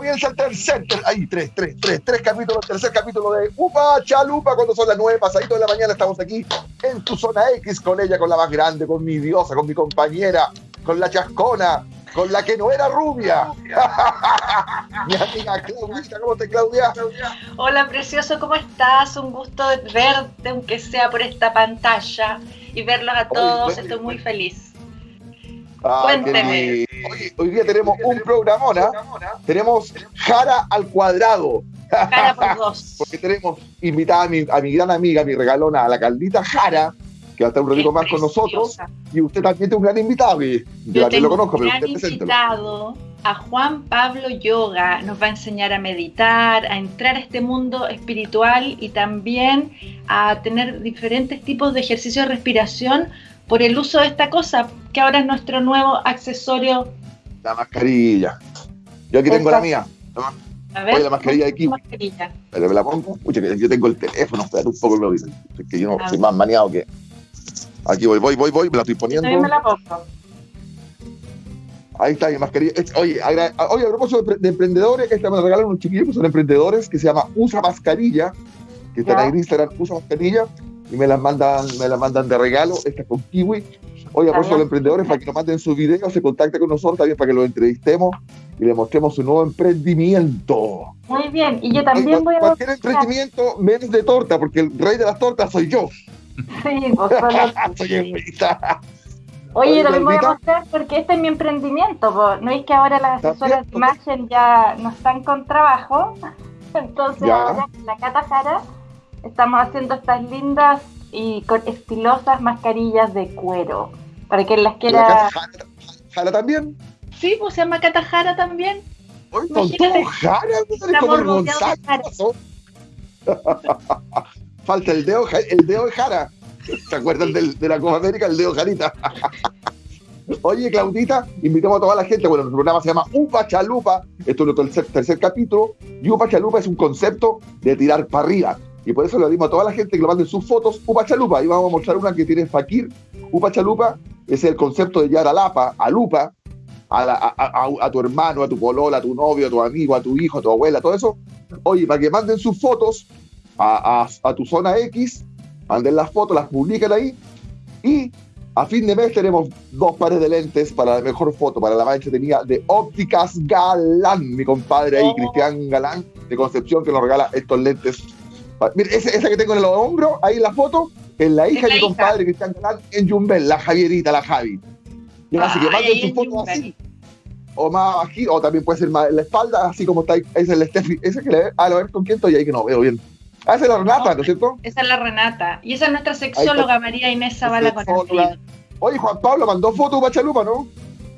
bienvenidos al tercer, ahí, tres, tres, tres, tres capítulos, tercer capítulo de Upa Chalupa, cuando son las nueve pasaditos de la mañana, estamos aquí en tu zona X con ella, con la más grande, con mi diosa, con mi compañera, con la chascona, con la que no era rubia. Mi amiga Claudita, ¿cómo estás, Claudia? Hola, precioso, ¿cómo estás? Un gusto verte, aunque sea por esta pantalla, y verlos a todos. Estoy muy feliz. Cuénteme. Hoy, día tenemos un programona. Tenemos Jara al cuadrado. Jara por dos. Porque tenemos invitada a mi, a mi gran amiga, mi regalona, a la Caldita Jara, que va a estar un ratito más con nosotros. Y usted también tiene un gran invitado, que yo, también lo conozco, pero usted invitado a Juan Pablo Yoga. Nos va a enseñar a meditar, a entrar a este mundo espiritual y también a tener diferentes tipos de ejercicios de respiración por el uso de esta cosa, que ahora es nuestro nuevo accesorio. La mascarilla. Yo aquí tengo la mía. A ver, la mascarilla de aquí. Pero me la pongo. yo tengo el teléfono, espera un poco, lo dicen. Es que yo no soy más maniado que. Aquí voy, voy, voy, voy, me la estoy poniendo. Ahí me la pongo. Ahí está mi mascarilla. Oye, a, oye, a propósito de, emprendedores, esta me la regalaron unos chiquillos que son emprendedores, que se llama Usa Mascarilla, que están ahí en Instagram, Usa Mascarilla, y me las mandan, me las mandan de regalo, esta con kiwi. Oye, a de emprendedores, para que nos manden sus videos, se contacte con nosotros también para que los entrevistemos y le mostremos su nuevo emprendimiento. Muy bien, y yo también voy a... Cualquier emprendimiento menos de torta, porque el rey de las tortas soy yo. Sí, vos soy egoísta. Oye, también voy a mostrar porque este es mi emprendimiento. ¿No es que ahora las asesoras de imagen ya no están con trabajo? Entonces, ahora la Cata Jara estamos haciendo estas lindas y con estilosas mascarillas de cuero. Para que las quiera. ¿Jara, también? Sí, pues se llama Cata Jara también. Oye, con todo Jara, Falta el dedo, el dedo de Jara. ¿Se acuerdan de la Copa América? El dedo Jarita. Oye, Claudita, invitamos a toda la gente. Bueno, el programa se llama Upa Chalupa. Esto es nuestro tercer, capítulo. Y Upa Chalupa es un concepto de tirar para arriba. Y por eso le dimos a toda la gente que lo manden sus fotos Upa Chalupa. Y vamos a mostrar una que tiene Fakir. Upa Chalupa es el concepto de llevar a Lapa, a Lupa, a, tu hermano, a tu polola, a tu novio, a tu amigo, a tu hijo, a tu abuela, todo eso. Oye, para que manden sus fotos a, tu zona X manden las fotos, las publiquen ahí y a fin de mes tenemos dos pares de lentes para la mejor foto, para la más entretenida de Ópticas Galán, mi compadre ahí, oh. Cristian Galán de Concepción, que nos regala estos lentes. Mira, esa, que tengo en el hombro, ahí en la foto, es la hija de mi compadre Cristian Galán en Jumbel, la Javierita, la Javi. así que manden sus fotos así, o más aquí, o también puede ser más en la espalda, así como está ahí, ese es el Steffi, ese que le a ver con quién estoy ahí que no veo bien. Ah, esa es la Renata, ¿no es cierto? Esa es la Renata. Y esa es nuestra sexóloga María Inés Zavala con el Oye, Juan Pablo mandó foto para Chalupa, ¿no?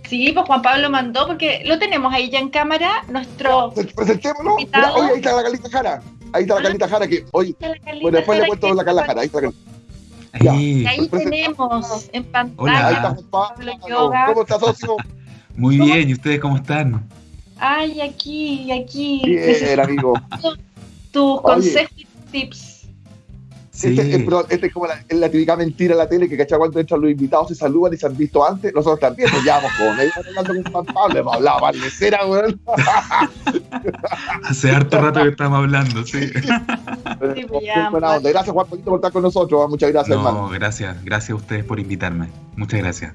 Sí, pues Juan Pablo mandó, porque lo tenemos ahí ya en cámara, nuestro. Presentémoslo. Mira, oye, ahí está la Carlita Jara. Ahí está la ah, Carlita Jara, que hoy. Bueno, después le cuento la Carla Jara. Ahí está la Ahí, ahí tenemos en pantalla. Hola. Ahí está Juan Pablo. ¿Cómo estás, socio? Muy bien, ¿y ustedes cómo están? Ay, aquí, aquí. Bien, amigo. Tus consejos tips. Este, este, es como la, típica mentira en la tele que cacha cuando entran los invitados se saludan y se han visto antes. Nosotros también nos llevamos con ellos hablando con Juan Pablo, hemos hablado cera, Hace harto rato que estamos hablando, sí. Pues gracias, Juan por estar con nosotros. Muchas gracias, no, hermano. Gracias, gracias a ustedes por invitarme. Muchas gracias.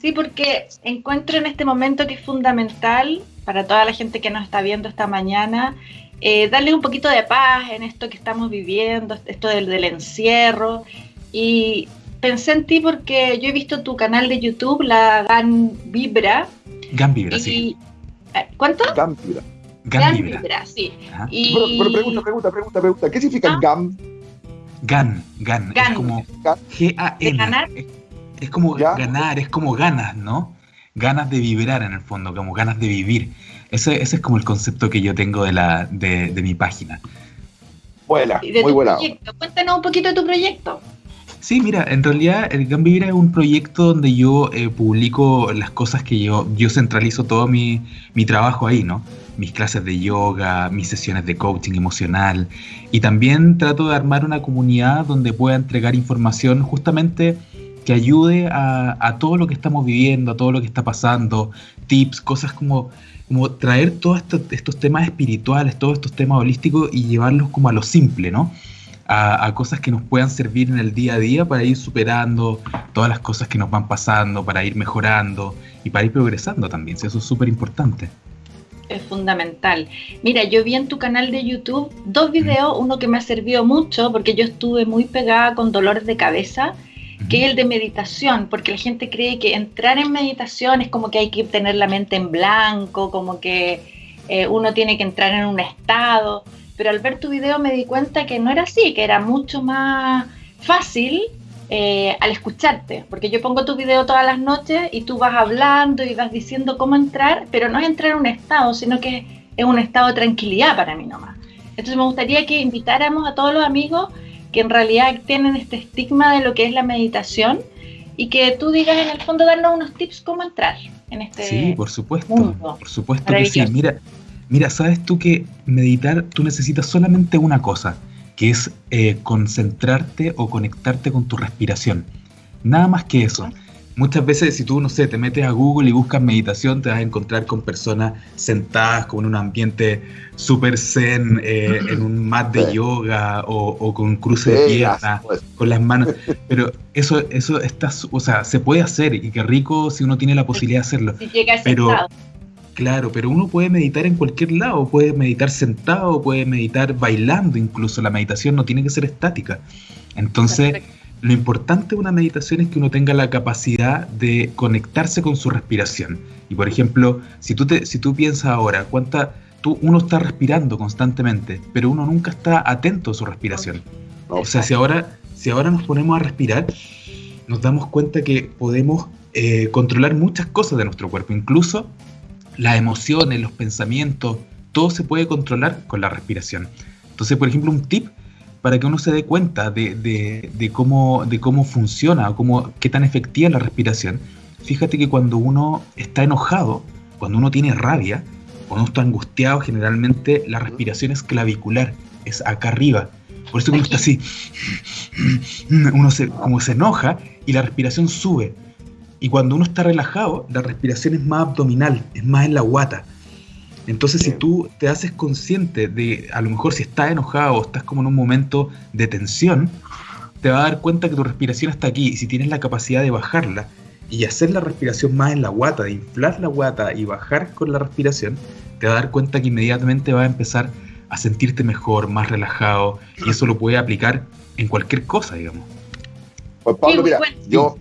Sí, porque encuentro en este momento que es fundamental para toda la gente que nos está viendo esta mañana eh, darle un poquito de paz en esto que estamos viviendo, esto del, encierro. Y pensé en ti porque yo he visto tu canal de YouTube, la GAN Vibra. GAN Vibra, sí. Eh, ¿Cuánto? GAN Vibra. GAN, Vibra. sí. Y... Pero, pregunta, pregunta, pregunta, pregunta. ¿Qué significa ah. GAN? GAN, GAN. Es como G-A-N. Es, como ganar, es como ganas, ¿no? Ganas de vibrar en el fondo, como ganas de vivir. Ese, ese es como el concepto que yo tengo de, la, de, mi página. Buena, muy buena. Cuéntanos un poquito de tu proyecto. Sí, mira, en realidad el Gambivira es un proyecto donde yo eh, publico las cosas que yo, yo centralizo todo mi, mi, trabajo ahí, ¿no? Mis clases de yoga, mis sesiones de coaching emocional y también trato de armar una comunidad donde pueda entregar información justamente que ayude a, a todo lo que estamos viviendo, a todo lo que está pasando, tips, cosas como como traer todos estos, temas espirituales, todos estos temas holísticos y llevarlos como a lo simple, ¿no? A, cosas que nos puedan servir en el día a día para ir superando todas las cosas que nos van pasando, para ir mejorando y para ir progresando también. Eso es súper importante. Es fundamental. Mira, yo vi en tu canal de YouTube dos videos, uno que me ha servido mucho porque yo estuve muy pegada con dolores de cabeza que es el de meditación, porque la gente cree que entrar en meditación es como que hay que tener la mente en blanco, como que eh, uno tiene que entrar en un estado, pero al ver tu video me di cuenta que no era así, que era mucho más fácil eh, al escucharte, porque yo pongo tu video todas las noches y tú vas hablando y vas diciendo cómo entrar, pero no es entrar en un estado, sino que es un estado de tranquilidad para mí nomás. Entonces me gustaría que invitáramos a todos los amigos que en realidad tienen este estigma de lo que es la meditación y que tú digas en el fondo darnos unos tips cómo entrar en este Sí, por supuesto, por supuesto que sí. Mira, mira, sabes tú que meditar tú necesitas solamente una cosa, que es eh, concentrarte o conectarte con tu respiración. Nada más que eso. Muchas veces si tú, no sé, te metes a Google y buscas meditación, te vas a encontrar con personas sentadas como en un ambiente súper zen, eh, en un mat de yoga o, con un cruce de piernas, pues. con las manos. Pero eso, eso está, o sea, se puede hacer y qué rico si uno tiene la posibilidad de hacerlo. pero, Claro, pero uno puede meditar en cualquier lado, puede meditar sentado, puede meditar bailando incluso. La meditación no tiene que ser estática. Entonces... Lo importante de una meditación es que uno tenga la capacidad de conectarse con su respiración. Y por ejemplo, si tú, te, si tú piensas ahora, cuánta, tú, uno está respirando constantemente, pero uno nunca está atento a su respiración. O sea, si ahora, si ahora nos ponemos a respirar, nos damos cuenta que podemos eh, controlar muchas cosas de nuestro cuerpo, incluso las emociones, los pensamientos, todo se puede controlar con la respiración. Entonces, por ejemplo, un tip para que uno se dé cuenta de, cómo, de cómo funciona o cómo, qué tan efectiva es la respiración. Fíjate que cuando uno está enojado, cuando uno tiene rabia, cuando uno está angustiado, generalmente la respiración es clavicular, es acá arriba. Por eso uno está así, uno se, como se enoja y la respiración sube. Y cuando uno está relajado, la respiración es más abdominal, es más en la guata. Entonces, si tú te haces consciente de, a lo mejor si estás enojado o estás como en un momento de tensión, te vas a dar cuenta que tu respiración está aquí. Y si tienes la capacidad de bajarla y hacer la respiración más en la guata, de inflar la guata y bajar con la respiración, te vas a dar cuenta que inmediatamente vas a empezar a sentirte mejor, más relajado. Y eso lo puedes aplicar en cualquier cosa, digamos. Pues Pablo, mira, yo,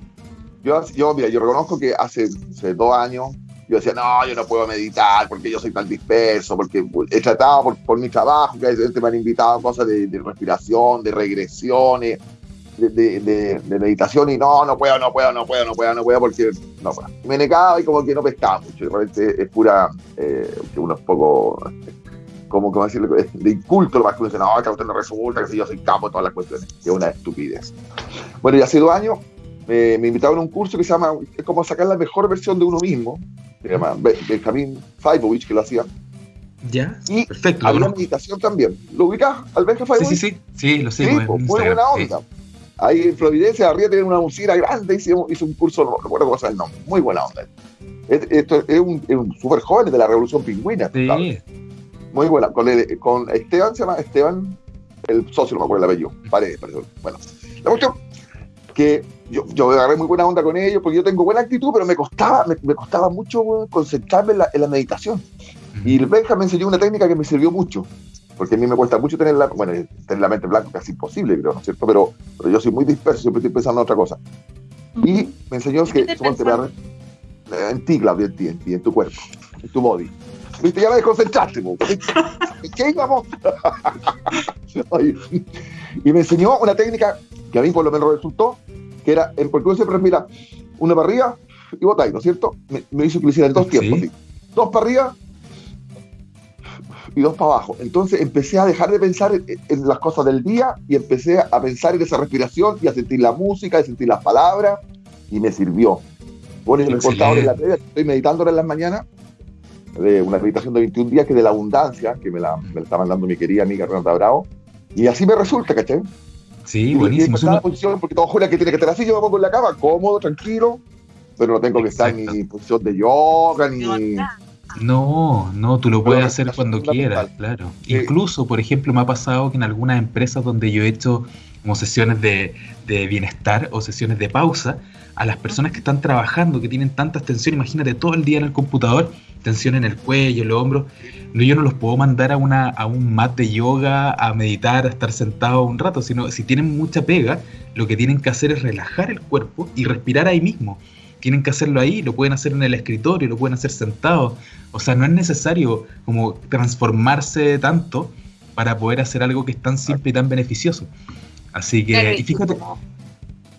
yo, yo, mira, yo reconozco que hace, hace dos años yo decía, no, yo no puedo meditar porque yo soy tan disperso, porque he tratado por, por mi trabajo, que me han invitado cosas de, respiración, de regresiones, de, de, meditación, y no, no puedo, no puedo, no puedo, no puedo, no puedo, porque no puedo. Me negaba y como que no pescaba mucho, realmente es pura, eh, que uno es poco, como, como decirlo, de inculto lo más que uno dice, no, que usted no resulta, que si yo soy capo de todas las cuestiones, que es una estupidez. Bueno, y hace dos años me, invitaron a un curso que se llama, es como sacar la mejor versión de uno mismo, se llama Benjamin Faibovich, que lo hacía. Ya, y perfecto. Había meditación también. ¿Lo ubicas al Benja Faibovich? Sí, sí, sí, sí, lo sé. Sí, pues, muy buena onda. Ahí en Providencia, arriba tiene una usina grande, hizo, hizo un curso, no recuerdo cómo es el nombre, muy buena onda. Esto es un, un súper joven de la Revolución Pingüina. Sí. Muy buena. Con, con Esteban, se llama Esteban, el socio, no me acuerdo el apellido. Paredes, parece. Bueno, la cuestión que yo, yo agarré muy buena onda con ellos porque yo tengo buena actitud, pero me costaba, me, costaba mucho concentrarme en la, en la meditación. Y el Benja me enseñó una técnica que me sirvió mucho, porque a mí me cuesta mucho tener la, bueno, tener la mente blanca, casi imposible, creo, ¿no es cierto? Pero, pero yo soy muy disperso, siempre estoy pensando en otra cosa. Y me enseñó que, en ti, Claudia, en ti, en ti, en tu cuerpo, en tu body. ¿Viste? Ya me desconcentraste, ¿qué íbamos? y me enseñó una técnica que a mí por lo menos resultó, que era, porque uno siempre respira una para arriba y botáis, ¿no es cierto? Me, hizo que lo hiciera en dos tiempos, dos para arriba y dos para abajo. Entonces empecé a dejar de pensar en, las cosas del día y empecé a pensar en esa respiración y a sentir la música, a sentir las palabras y me sirvió. Bueno, yo me en la tele, estoy meditando en las mañanas, de una meditación de 21 días que de la abundancia, que me la, me la está mandando mi querida amiga Renata Bravo, y así me resulta, ¿cachai? Sí, buenísimo. Es una posición, porque todo jura que tiene que estar así, yo me pongo en la cama, cómodo, tranquilo, pero no tengo que estar ni en posición de yoga, ni, No, no, tú lo puedes hacer cuando quieras, claro. Incluso, por ejemplo, me ha pasado que en algunas empresas donde yo he hecho como sesiones de, de bienestar o sesiones de pausa, a las personas que están trabajando, que tienen tanta tensión, imagínate todo el día en el computador, tensión en el cuello, en los hombros, no, yo no los puedo mandar a, una, a un mat de yoga, a meditar, a estar sentado un rato, sino si tienen mucha pega, lo que tienen que hacer es relajar el cuerpo y respirar ahí mismo. Tienen que hacerlo ahí, lo pueden hacer en el escritorio, lo pueden hacer sentados. O sea, no es necesario como transformarse tanto para poder hacer algo que es tan simple y tan beneficioso. Así que, y fíjate.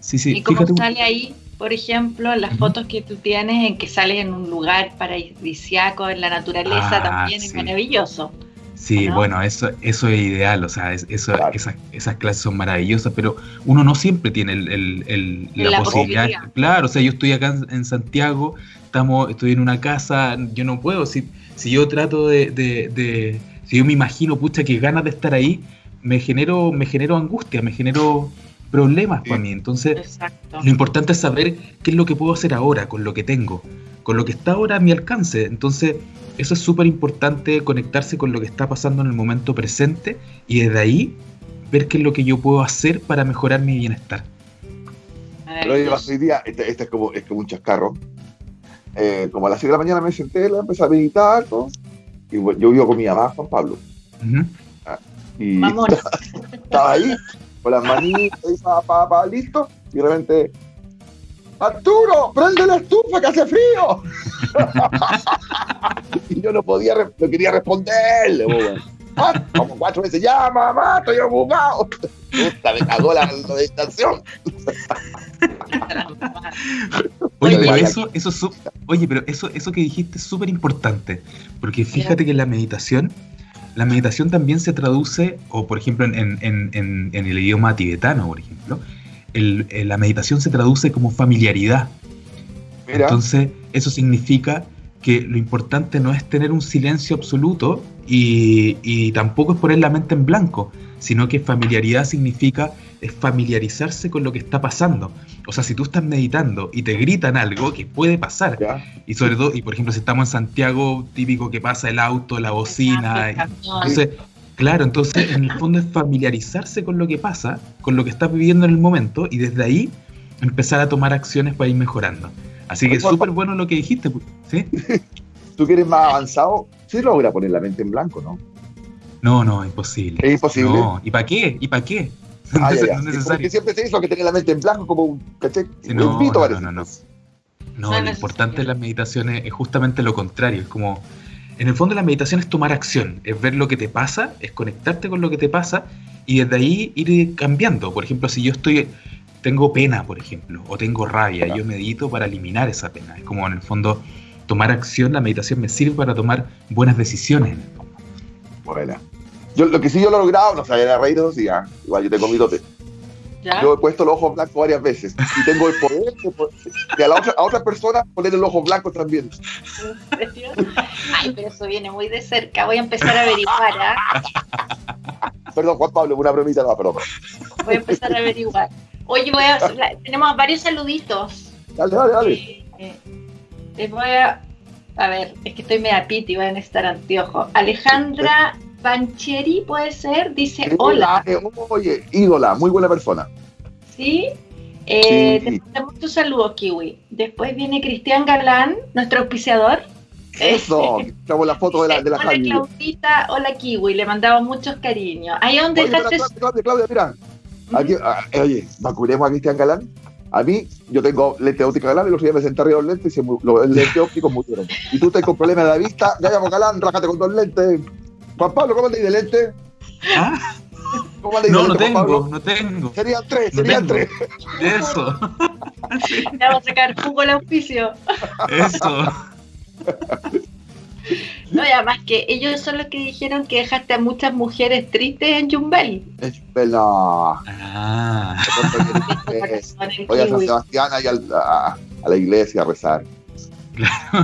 Sí, sí, ¿Y cómo sale ahí por ejemplo, las fotos que tú tienes en que sales en un lugar paradisíaco, en la naturaleza, ah, también es maravilloso. Sí, bueno, eso, eso es ideal, o sea, eso, esas, clases son maravillosas, pero uno no siempre tiene el, la, posibilidad. Claro, o sea, yo estoy acá en Santiago, estamos, estoy en una casa, yo no puedo, si, si yo trato de, de, si yo me imagino, pucha, que ganas de estar ahí, me genero, me genero angustia, me genero problemas para mí. Entonces, lo importante es saber qué es lo que puedo hacer ahora con lo que tengo, con lo que está ahora a mi alcance. Entonces, eso es súper importante, conectarse con lo que está pasando en el momento presente y desde ahí ver qué es lo que yo puedo hacer para mejorar mi bienestar. Pero hoy día, este, este, es, como, es como un chascarro. Eh, como a las 6 de la mañana me senté, la empecé a meditar, y yo vivo con mi mamá, Juan Pablo. Ah, y estaba ahí, con las manitas y pa, pa, pa, listo, y de repente, Arturo, prende la estufa que hace frío. y yo no podía, no quería responderle, como cuatro veces, ya mamá, estoy ocupado. Puta, me cagó la meditación. oye, pero eso, eso, oye, pero eso, eso que dijiste es súper importante, porque fíjate que la meditación la meditación también se traduce, o por ejemplo en, el idioma tibetano, por ejemplo, la meditación se traduce como familiaridad. Entonces, eso significa que lo importante no es tener un silencio absoluto y, y, tampoco es poner la mente en blanco, sino que familiaridad significa es familiarizarse con lo que está pasando. O sea, si tú estás meditando y te gritan algo, que puede pasar, y sobre todo, y por ejemplo, si estamos en Santiago, típico que pasa el auto, la bocina, entonces, claro, entonces en el fondo es familiarizarse con lo que pasa, con lo que estás viviendo en el momento, y desde ahí empezar a tomar acciones para ir mejorando. Así que es súper bueno lo que dijiste, ¿sí? Tú quieres más avanzado, sí logra poner la mente en blanco, ¿no? No, no, imposible. Es imposible. No. ¿Y para qué? ¿Y para qué? Ah, Porque siempre se hizo que tenía la mente en blanco como un caché. no, no, no, no, no, lo importante de las meditaciones es justamente lo contrario. Es como, en el fondo la meditación es tomar acción, es ver lo que te pasa, es conectarte con lo que te pasa y desde ahí ir cambiando. Por ejemplo, si yo estoy, tengo pena, por ejemplo, o tengo rabia, yo medito para eliminar esa pena. Es como en el fondo tomar acción, la meditación me sirve para tomar buenas decisiones. Bueno. Yo, lo que sí yo lo he logrado, no sabía, reír dos días. Igual yo tengo mi dote. Yo he puesto los ojos blancos varias veces y tengo el poder de, a, la otra, a otra persona poner el ojo blanco también. Ay, pero eso viene muy de cerca. Voy a empezar a averiguar. ¿ah? Perdón, Juan Pablo, una bromita, no, perdón. Voy a empezar a averiguar. Oye, voy a, tenemos varios saluditos. Dale, dale, dale. Eh, eh, les voy a. A ver, es que estoy media piti, voy a necesitar anteojos. Alejandra Bancheri, puede ser, dice hola. Eh, oye, ídola, muy buena persona. ¿Sí? Eh, Te mando muchos saludos, Kiwi. Después viene Cristian Galán, nuestro auspiciador. Eso, estamos la foto de la, de la Hola, Claudita, hola, Kiwi, le mandaba muchos cariños. Ahí donde dejaste. Claudia, Claudia, mira. Aquí, ah, eh, oye, vacunemos a Cristian Galán. A mí, yo tengo lente óptica Galán y los días me senté arriba de los lentes y se, los lentes ópticos murieron. Y tú estás con problemas de la vista, ya llamo Galán, rájate con dos lentes. Juan Pablo, ¿cómo andáis de lente? ¿Ah? ¿Cómo andáis no, de lente, no tengo, no tengo. Serían tres, serían tres. Eso. vamos a sacar jugo al auspicio. Eso. No, y además que ellos son los que dijeron que dejaste a muchas mujeres tristes en Jumbel. En Jumbel, no. Ah. Voy a San Sebastián y a, a la iglesia a rezar.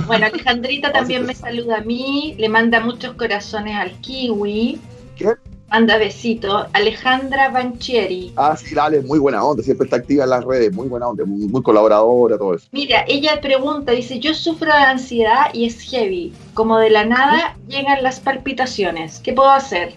Bueno, Alejandrita también me saluda a mí, le manda muchos corazones al kiwi. ¿Qué? Manda besito. Alejandra Banchieri. Ah, sí, dale, muy buena onda, siempre está activa en las redes, muy buena onda, muy, colaboradora, todo eso. Mira, ella pregunta, dice, yo sufro de ansiedad y es heavy. Como de la nada llegan las palpitaciones. ¿Qué puedo hacer?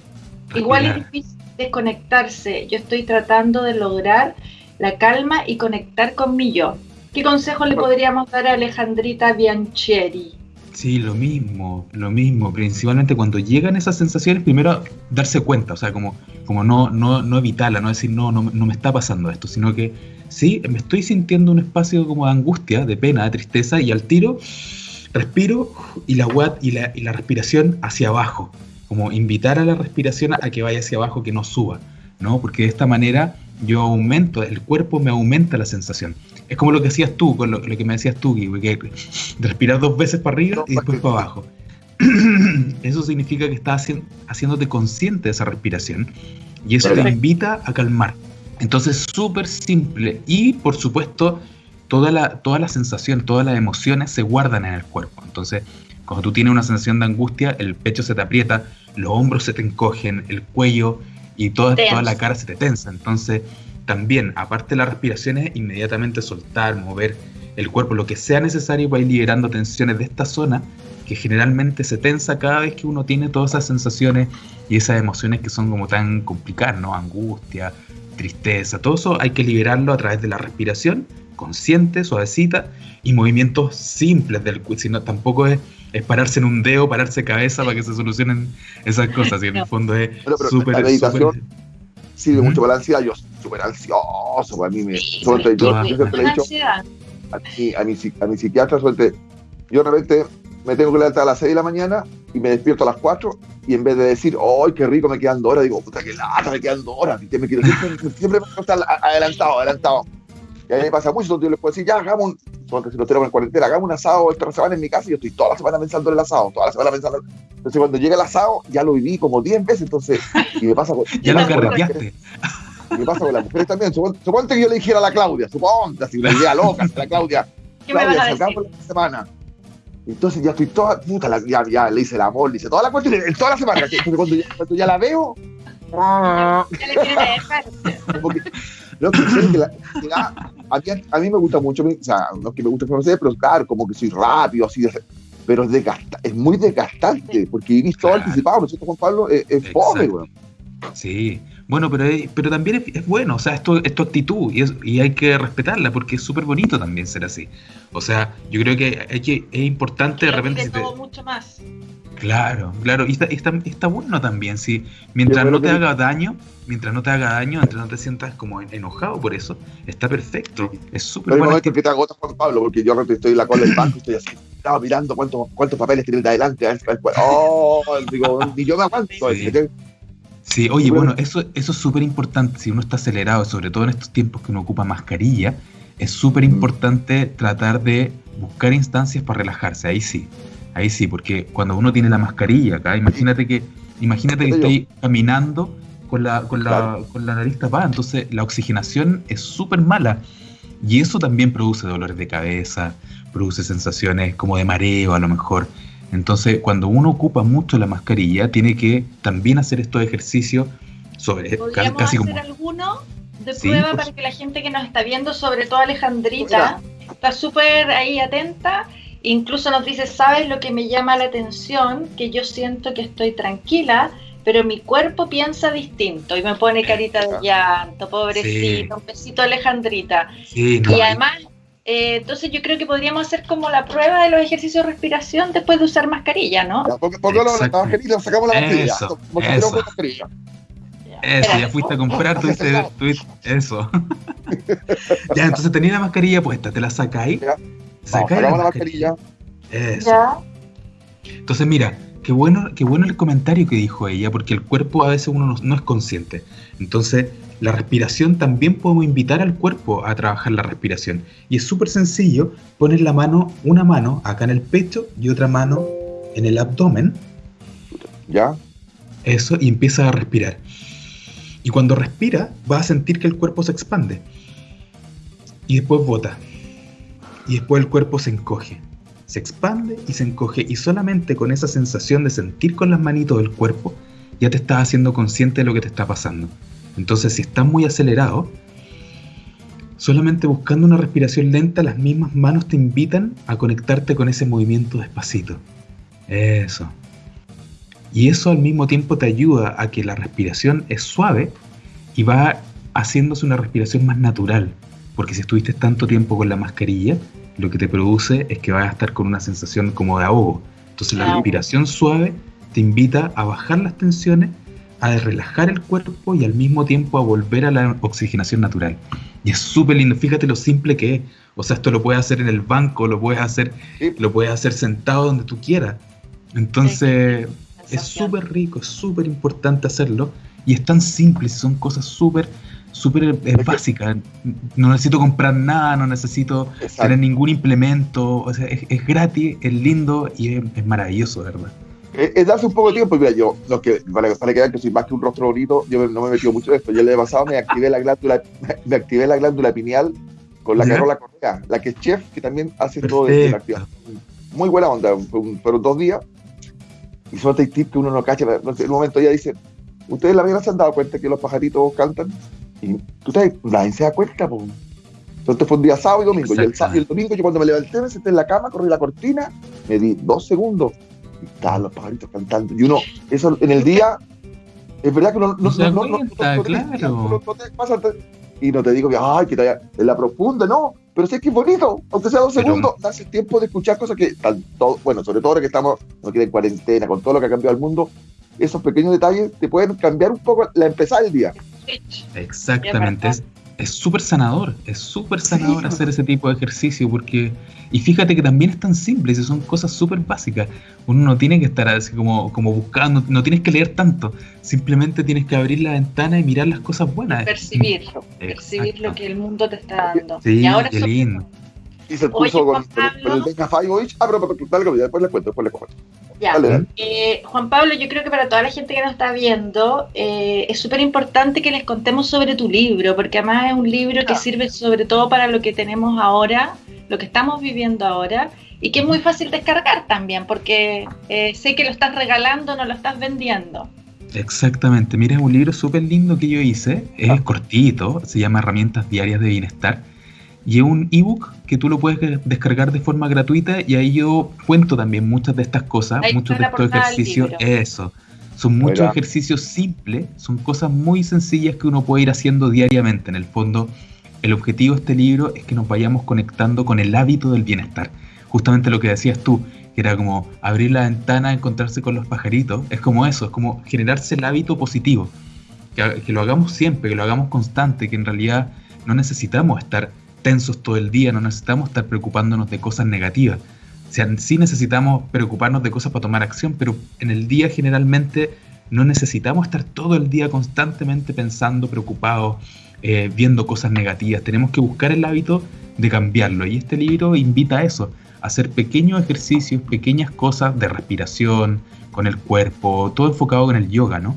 Igual es difícil desconectarse. Yo estoy tratando de lograr la calma y conectar con mi yo. ¿Qué consejo le podríamos dar a Alejandrita Biancheri? Sí, lo mismo, lo mismo. Principalmente cuando llegan esas sensaciones, primero darse cuenta, o sea, como, como no, no, no evitarla, no decir, no, no, no me está pasando esto, sino que sí, me estoy sintiendo un espacio como de angustia, de pena, de tristeza, y al tiro respiro y la, y la, y la respiración hacia abajo, como invitar a la respiración a que vaya hacia abajo, que no suba, ¿no? Porque de esta manera yo aumento, el cuerpo me aumenta la sensación. Es como lo que hacías tú, con lo, que me decías tú, que, respirar dos veces para arriba y después para abajo. Eso significa que estás haciéndote consciente de esa respiración y eso te invita a calmar. Entonces, súper simple y, por supuesto, toda la, toda la sensación, todas las emociones se guardan en el cuerpo. Entonces, cuando tú tienes una sensación de angustia, el pecho se te aprieta, los hombros se te encogen, el cuello y toda, toda la cara se te tensa. Entonces, también, aparte de las respiraciones, inmediatamente soltar, mover el cuerpo, lo que sea necesario para ir liberando tensiones de esta zona, que generalmente se tensa cada vez que uno tiene todas esas sensaciones y esas emociones que son como tan complicadas, ¿no? Angustia, tristeza, todo eso hay que liberarlo a través de la respiración, consciente, suavecita, y movimientos simples del cuerpo, sino tampoco es, pararse en un dedo, pararse cabeza para que se solucionen esas cosas, y en el fondo es súper... La meditación sirve mucho para la ansiedad, yo súper ansioso, para mí me... Suelte, yo, yo, siempre le he dicho a mi, a mi, a mi psiquiatra, suelte, yo de repente me tengo que levantar a las 6 de la mañana y me despierto a las 4 y en vez de decir, ¡ay, qué rico, me quedan dos horas! Digo, puta, qué lata, me quedan dos horas. Me quiero, siempre, siempre me estar adelantado, adelantado. Y a mí me pasa mucho, donde yo les puedo decir, ya, hagamos un, porque si lo tenemos en cuarentena, hagamos un asado esta semana en mi casa y yo estoy toda la semana pensando en el asado, toda la semana pensando. Entonces cuando llega el asado, ya lo viví como 10 veces, entonces, y me pasa con... ya lo carreteaste. Me pasa con las mujeres también. Suponte, que yo le dijera a la Claudia, suponte, así una idea loca, a la Claudia, Claudia, salgamos la semana entonces ya estoy toda, puta, ya, ya le hice el amor, le hice toda la cuestión, toda la semana. Entonces cuando ya, cuando ya la veo. Ya le lo que, que, la, a, mí, a mí me gusta mucho, o sea, no es que me guste conocer, pero claro, como que soy rápido, así de, pero es, desgasta, es muy desgastante, porque he visto claro. anticipado, ¿no es cierto, Juan Pablo? Es, es fome, güey. Sí, bueno, pero, pero también es, bueno, o sea, esto es tu actitud y, es, y hay que respetarla porque es súper bonito también ser así. O sea, yo creo que, hay que es importante de repente... Si todo mucho más. Claro, claro, y está, está, está bueno también, si mientras no te haga daño, mientras no te haga daño, mientras no te sientas como enojado por eso, está perfecto, es súper bueno. No que te agotas, Juan Pablo, porque yo estoy en la cola del banco y estoy así, estaba mirando cuántos, cuántos papeles tiene de adelante, a ver, oh, digo, ni yo me aguanto. Sí. Sí, oye, bueno, eso, eso es súper importante. Si uno está acelerado, sobre todo en estos tiempos que uno ocupa mascarilla, es súper mm. importante tratar de buscar instancias para relajarse. Ahí sí, ahí sí, porque cuando uno tiene la mascarilla acá, imagínate que, imagínate que estoy caminando con la, con la, con la nariz tapada, entonces la oxigenación es súper mala. Y eso también produce dolores de cabeza, produce sensaciones como de mareo a lo mejor. Entonces, cuando uno ocupa mucho la mascarilla, tiene que también hacer estos ejercicios sobre ¿Podríamos casi hacer alguno de prueba para que la gente que nos está viendo, sobre todo Alejandrita, está súper ahí atenta. Incluso nos dice, ¿sabes lo que me llama la atención? Que yo siento que estoy tranquila, pero mi cuerpo piensa distinto y me pone carita de llanto, pobrecito, un besito Alejandrita. y además eh, entonces yo creo que podríamos hacer como la prueba de los ejercicios de respiración después de usar mascarilla, ¿no? porque, porque la mascarilla, sacamos la mascarilla. Eso, eso. mascarilla. Eso, ya fuiste a comprar, tuviste, eso. ya, entonces tenías la mascarilla puesta, te la sacáis. Sacáis la, la mascarilla. Eso. Ya. Entonces, mira, qué bueno, qué bueno el comentario que dijo ella, porque el cuerpo a veces uno no, no es consciente. Entonces, la respiración también podemos invitar al cuerpo a trabajar la respiración. Y es súper sencillo poner la mano, una mano acá en el pecho y otra mano en el abdomen. ¿Ya? Eso, y empieza a respirar. Y cuando respira, vas a sentir que el cuerpo se expande. Y después bota. Y después el cuerpo se encoge. Se expande y se encoge. Y solamente con esa sensación de sentir con las manitos del cuerpo, ya te estás haciendo consciente de lo que te está pasando. Entonces, si estás muy acelerado, solamente buscando una respiración lenta, las mismas manos te invitan a conectarte con ese movimiento despacito. Eso. Y eso al mismo tiempo te ayuda a que la respiración es suave y va haciéndose una respiración más natural. Porque si estuviste tanto tiempo con la mascarilla, lo que te produce es que vas a estar con una sensación como de ahogo. Entonces la respiración suave te invita a bajar las tensiones, a relajar el cuerpo y al mismo tiempo a volver a la oxigenación natural. Y es súper lindo, fíjate lo simple que es. O sea, esto lo puedes hacer en el banco, lo puedes hacer, lo puedes hacer sentado donde tú quieras. Entonces, es súper rico, es súper importante hacerlo. Y es tan simple, son cosas súper súper básica. No necesito comprar nada, no necesito tener ningún implemento. O sea, es, gratis, es lindo y es, maravilloso, ¿verdad? Es, darse un poco de tiempo. Mira, yo, lo que, para, para que vean que soy más que un rostro bonito, yo no me he metido mucho en esto. Yo el año pasado me activé la glándula, me activé la glándula pineal con la Carola Correa, la que es chef, que también hace todo de la actividad. Muy buena onda, fueron dos días. Y son tips que uno no cacha. En un momento ella dice, ¿ustedes la vida se han dado cuenta que los pajaritos cantan? Y tú sabes, nadie se da cuenta, pues. Entonces fue un día sábado y domingo. Y el, y el, domingo, yo cuando me levanté, me senté en la cama, corrí la cortina, me di dos segundos y los pajaritos cantando. Y uno, eso en el día, es verdad que uno no, no, no, no, te y no te digo, ay, que está en la profunda, no, pero sí que es bonito, aunque sea dos segundos, das el tiempo de escuchar cosas que están todo, bueno, sobre todo ahora que estamos, no quieren cuarentena, con todo lo que ha cambiado el mundo, esos pequeños detalles te pueden cambiar un poco la empezada del día. Exactamente, es súper sanador, es súper sanador hacer ese tipo de ejercicio porque, y fíjate que también es tan simple, y son cosas súper básicas, uno no tiene que estar así como, como buscando, no tienes que leer tanto, simplemente tienes que abrir la ventana y mirar las cosas buenas. Percibirlo, percibir lo que el mundo te está dando. Sí, y ahora qué lindo. Y se puso con, el Benja Ah, pero, pero, después les cuento, después les cuento. Ya. Eh, Juan Pablo, yo creo que para toda la gente que nos está viendo, eh, es súper importante que les contemos sobre tu libro, porque además es un libro que sirve sobre todo para lo que tenemos ahora, lo que estamos viviendo ahora, y que es muy fácil descargar también, porque eh, sé que lo estás regalando, no lo estás vendiendo. Exactamente, mira, es un libro súper lindo que yo hice, es ah. cortito, se llama Herramientas Diarias de Bienestar y es un ebook que tú lo puedes descargar de forma gratuita y ahí yo cuento también muchas de estas cosas, muchos de estos ejercicios. Eso. Son muchos ejercicios simples, son cosas muy sencillas que uno puede ir haciendo diariamente. En el fondo, el objetivo de este libro es que nos vayamos conectando con el hábito del bienestar. Justamente lo que decías tú, que era como abrir la ventana, encontrarse con los pajaritos, es como eso, es como generarse el hábito positivo. Que, que lo hagamos siempre, que lo hagamos constante, que en realidad no necesitamos estar tensos todo el día, no necesitamos estar preocupándonos de cosas negativas. O necesitamos preocuparnos de cosas para tomar acción, pero en el día generalmente no necesitamos estar todo el día constantemente pensando, preocupados, eh, viendo cosas negativas. Tenemos que buscar el hábito de cambiarlo. Y este libro invita a eso, hacer pequeños ejercicios, pequeñas cosas de respiración, con el cuerpo, todo enfocado con el yoga, ¿no?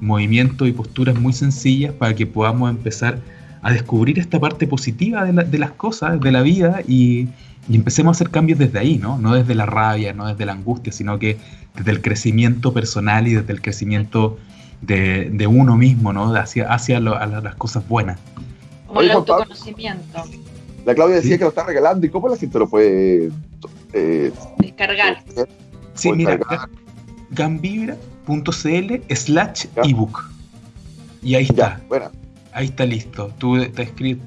Movimientos y posturas muy sencillas para que podamos empezar a descubrir esta parte positiva de, las cosas, de la vida y, empecemos a hacer cambios desde ahí, ¿no? No desde la rabia, no desde la angustia, sino que desde el crecimiento personal y desde el crecimiento de, uno mismo, ¿no? Hacia, hacia las cosas buenas. Como el autoconocimiento. La Claudia decía que lo está regalando. ¿Y cómo la gente lo puede eh, descargar? Sí, mira, gambibra.cl slash ebook. Y ahí está. bueno ahí está listo. Tú te escribes,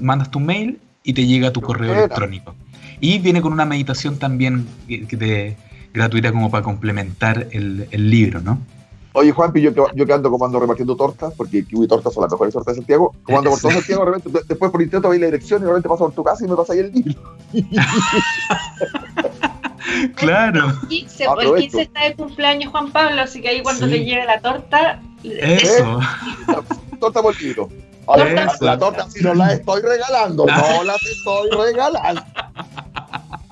mandas tu mail y te llega tu correo electrónico. Y viene con una meditación también de, gratuita como para complementar el, libro, ¿no? Oye, Juanpi, yo, yo que ando comando repartiendo tortas, porque Kiwi Tortas son las mejores tortas de Santiago, comando por todo Santiago, después por intento veis la dirección y realmente paso por tu casa y me pasa ahí el libro. claro. El 15, el 15 está de cumpleaños Juan Pablo, así que ahí cuando te llegue la torta... Eso. Torta por kilo. la torta si no la estoy regalando, no las estoy regalando.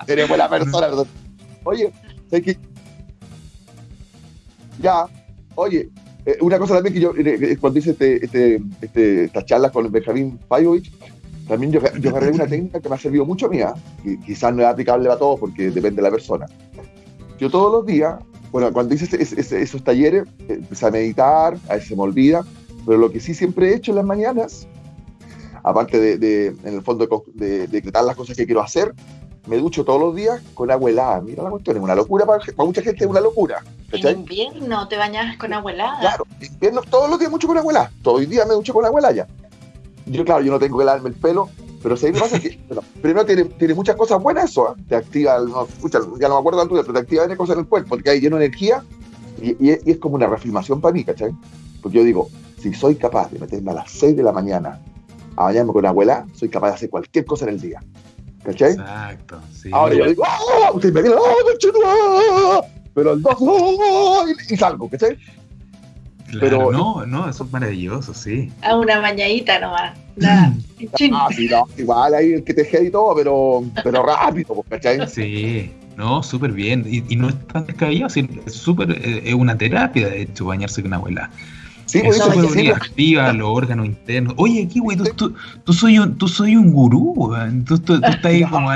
Sería buena persona. Oye, sé que ya, oye, eh, una cosa también que yo, eh, eh, cuando hice este, este, este, estas charlas con Benjamín Pajovich, también yo, yo agarré una técnica que me ha servido mucho a mí, y quizás no es aplicable a todos porque depende de la persona. Yo todos los días bueno, cuando hice esos talleres, empecé a meditar, a veces se me olvida, pero lo que sí siempre he hecho en las mañanas, aparte de, en el fondo, de, decretar las cosas que quiero hacer, me ducho todos los días con agua helada. Mira la cuestión, es una locura para, mucha gente, es una locura. ¿En invierno te bañas con agua helada? Claro, en invierno todos los días mucho con agua helada. Todo el día me ducho con agua helada ya. Yo, claro, yo no tengo que lavarme el pelo, pero si me pasa que, primero tiene, tiene, muchas cosas buenas eso, ¿eh? te activa, no, ya no me acuerdo tanto, pero te activa cosas en el cuerpo, porque hay lleno de energía y, es como una reafirmación para mí, ¿cachai? Porque yo digo, si soy capaz de meterme a las 6 de la mañana a bañarme con abuela, soy capaz de hacer cualquier cosa en el día. ¿Cachai? Exacto, sí. Ahora yo digo, ¡ah! Usted me viene, ¡ah! Pero el 2, ¡ah! y, salgo, ¿cachai? pero no, no, eso es maravilloso, sí. A una bañadita nomás. ah, sí, no, igual ahí el que te y todo, pero, pero rápido, pues, ¿cachai? Sí. No, súper bien. Y, no es tan descabellado, es súper, eh, es una terapia, de hecho, bañarse con abuela. Sí, es súper sí, activa los órganos internos. Oye, aquí, güey, tú, tú, soy un, tú soy un gurú, Tú, tú, estás ahí como,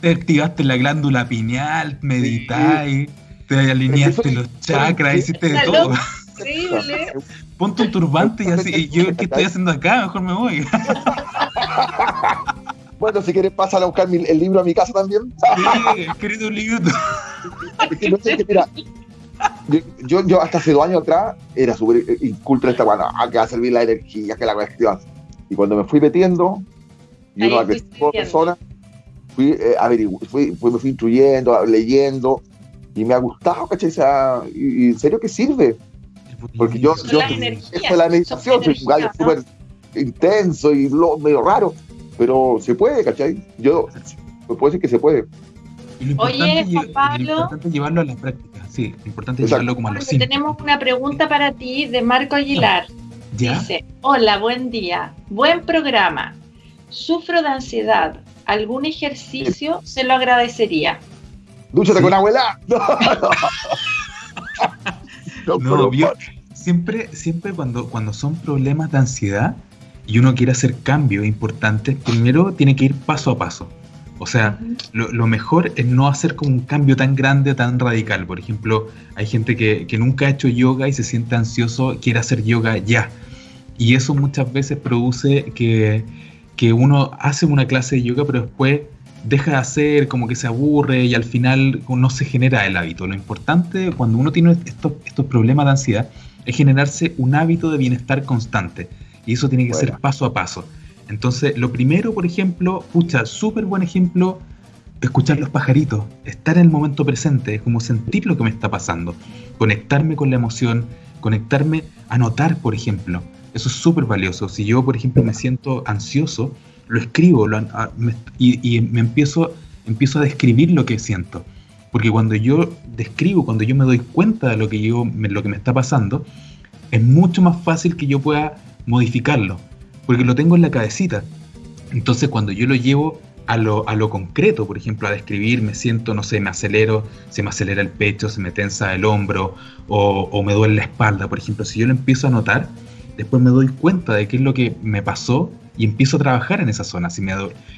te activaste la glándula pineal, meditáis, te alineaste los chakras, hiciste de todo. Increíble. Ponte un turbante y así, yo, ¿qué estoy haciendo acá? Mejor me voy. Bueno, si quieres, pásale a buscar el libro a mi casa también. Sí, querido libro. mira, yo, yo hasta hace dos años atrás era súper inculto esta bueno, ah, que va a servir la energía, que la cuestión. Y cuando me fui metiendo, y uno que personas, fui, eh, fui, fui, me fui instruyendo, leyendo, y me ha gustado, ¿cachai? y, en serio que sirve. Porque yo, yo, es la meditación, soy un gallo súper intenso y lo, medio raro pero se puede, ¿cachai? Yo puedo decir que se puede. Oye, Juan Pablo. Lo importante es llevarlo a la práctica, sí, lo importante es llevarlo como a los Tenemos una pregunta para ti de Marco Aguilar. Dice, hola, buen día, buen programa. Sufro de ansiedad. ¿Algún ejercicio se lo agradecería? Dúchate con abuela. No, no, no siempre, siempre cuando, cuando son problemas de ansiedad, y uno quiere hacer cambios importantes, primero tiene que ir paso a paso. O sea, lo, mejor es no hacer como un cambio tan grande, tan radical. Por ejemplo, hay gente que, nunca ha hecho yoga y se siente ansioso, quiere hacer yoga ya. Y eso muchas veces produce que, que uno hace una clase de yoga, pero después deja de hacer, como que se aburre y al final no se genera el hábito. Lo importante cuando uno tiene estos, estos problemas de ansiedad es generarse un hábito de bienestar constante. Y eso tiene que ser paso a paso. Entonces, lo primero, por ejemplo, pucha, súper buen ejemplo, escuchar los pajaritos, estar en el momento presente, es como sentir lo que me está pasando, conectarme con la emoción, conectarme a notar, por ejemplo. Eso es súper valioso. Si yo, por ejemplo, me siento ansioso, lo escribo y, me empiezo, empiezo a describir lo que siento. Porque cuando yo describo, cuando yo me doy cuenta de lo que, yo, lo que me está pasando, es mucho más fácil que yo pueda modificarlo, porque lo tengo en la cabecita. Entonces cuando yo lo llevo a lo, a lo concreto, por ejemplo, a describir, me siento, no sé, me acelero, se me acelera el pecho, se me tensa el hombro o, o me duele la espalda, por ejemplo, si yo lo empiezo a notar, después me doy cuenta de qué es lo que me pasó y empiezo a trabajar en esa zona. Si, me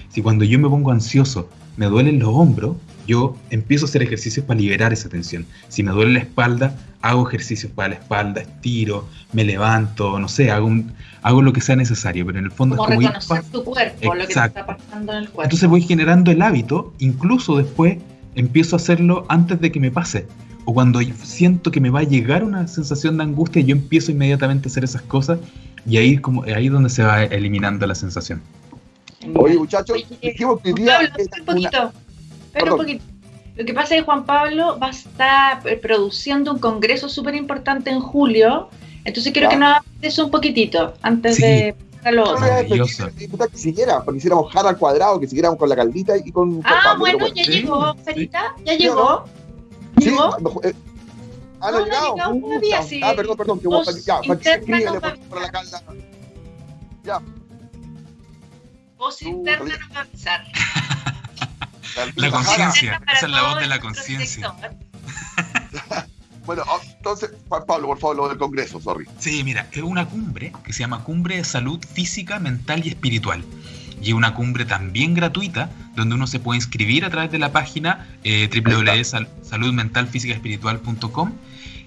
si cuando yo me pongo ansioso me duelen los hombros, yo empiezo a hacer ejercicios para liberar esa tensión. Si me duele la espalda, hago ejercicios para la espalda, estiro, me levanto, no sé, hago, hago lo que sea necesario, pero en el fondo como es como reconocer tu cuerpo, lo que te está pasando en el cuerpo. Entonces voy generando el hábito, incluso después empiezo a hacerlo antes de que me pase. O cuando siento que me va a llegar una sensación de angustia, yo empiezo inmediatamente a hacer esas cosas y ahí como ahí es donde se va eliminando la sensación. Oye, muchachos, dijimos que día un poquito. Pero un poquito. Lo que pasa es que Juan Pablo va a estar produciendo un congreso súper importante en julio. Entonces quiero que nos hables eso un poquitito antes de pasar lo otro. Que siguiera, porque hiciéramos jara al cuadrado, que siguiéramos con la caldita y con. Ah, bueno, ya llegó, Sarita, ya llegó. ¿Llegó? Eh, ah, no, no. No, todavía, sí. Ah, perdón, perdón, que vos, ya, escríbele por la calda. Ya. Voz interna nos va a avisar. La conciencia, esa es la voz de la conciencia. bueno, oh, entonces, Juan Pablo, por favor, lo del Congreso, sorry. Sí, mira, es una cumbre que se llama Cumbre de Salud Física, Mental y Espiritual. y una cumbre también gratuita donde uno se puede inscribir a través de la página eh, www.saludmentalfísicaespiritual.com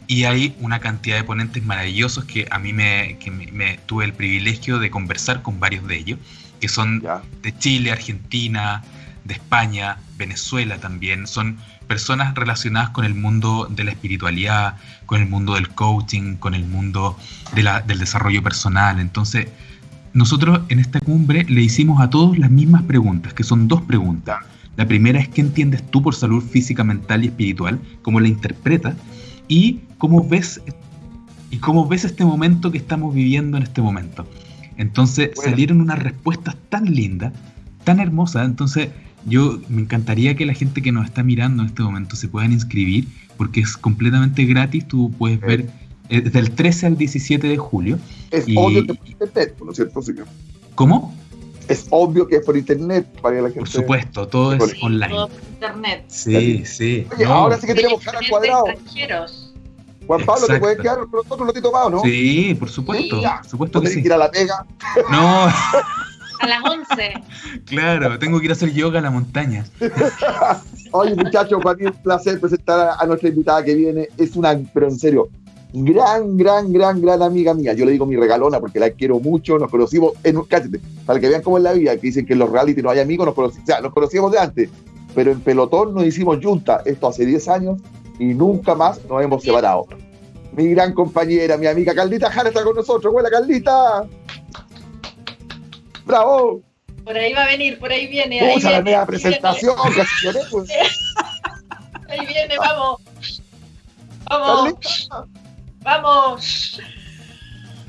y hay una cantidad de ponentes maravillosos que a mí me, que me, tuve el privilegio de conversar con varios de ellos, que son de Chile, Argentina, de España, Venezuela también. Son personas relacionadas con el mundo de la espiritualidad, con el mundo del coaching, con el mundo del desarrollo personal. Entonces, nosotros en esta cumbre le hicimos a todos las mismas preguntas, que son dos preguntas. La primera es qué entiendes tú por salud física, mental y espiritual, cómo la interpretas y cómo ves y cómo ves este momento que estamos viviendo en este momento. Entonces salieron unas respuestas tan lindas, tan hermosas. Entonces yo me encantaría que la gente que nos está mirando en este momento se puedan inscribir porque es completamente gratis. Tú puedes ver eh, desde el 13 al 17 de julio. Es obvio que por internet, ¿no es cierto, señor? ¿Cómo? Es obvio que es por internet para la gente. Por supuesto, todo es online. Todo por internet. Sí, sí. Oye, ahora sí que tenemos cara cuadrado. Juan Pablo, ¿te puedes quedar con nosotros un ratito más, no? Sí, por supuesto. por supuesto que sí. que ir a la pega? No. A las 11. Claro, tengo que ir a hacer yoga a la montaña. Oye, muchachos, para mí es un placer presentar a nuestra invitada que viene. Es una, pero en serio, gran, gran, gran, gran amiga mía. Yo le digo mi regalona porque la quiero mucho. Nos conocimos, en, cállate, para que vean cómo es la vida, que dicen que en los reality no hay amigos, nos conocimos, o sea, nos conocíamos de antes, pero en pelotón nos hicimos junta, esto hace 10 años, y nunca más nos hemos separado. Mi gran compañera, mi amiga Caldita Jara está con nosotros. ¡Buena, Caldita! ¡Bravo! Por ahí va a venir, por ahí viene. Ahí la media presentación, pues. Ahí viene, vamos. Vamos. Vamos.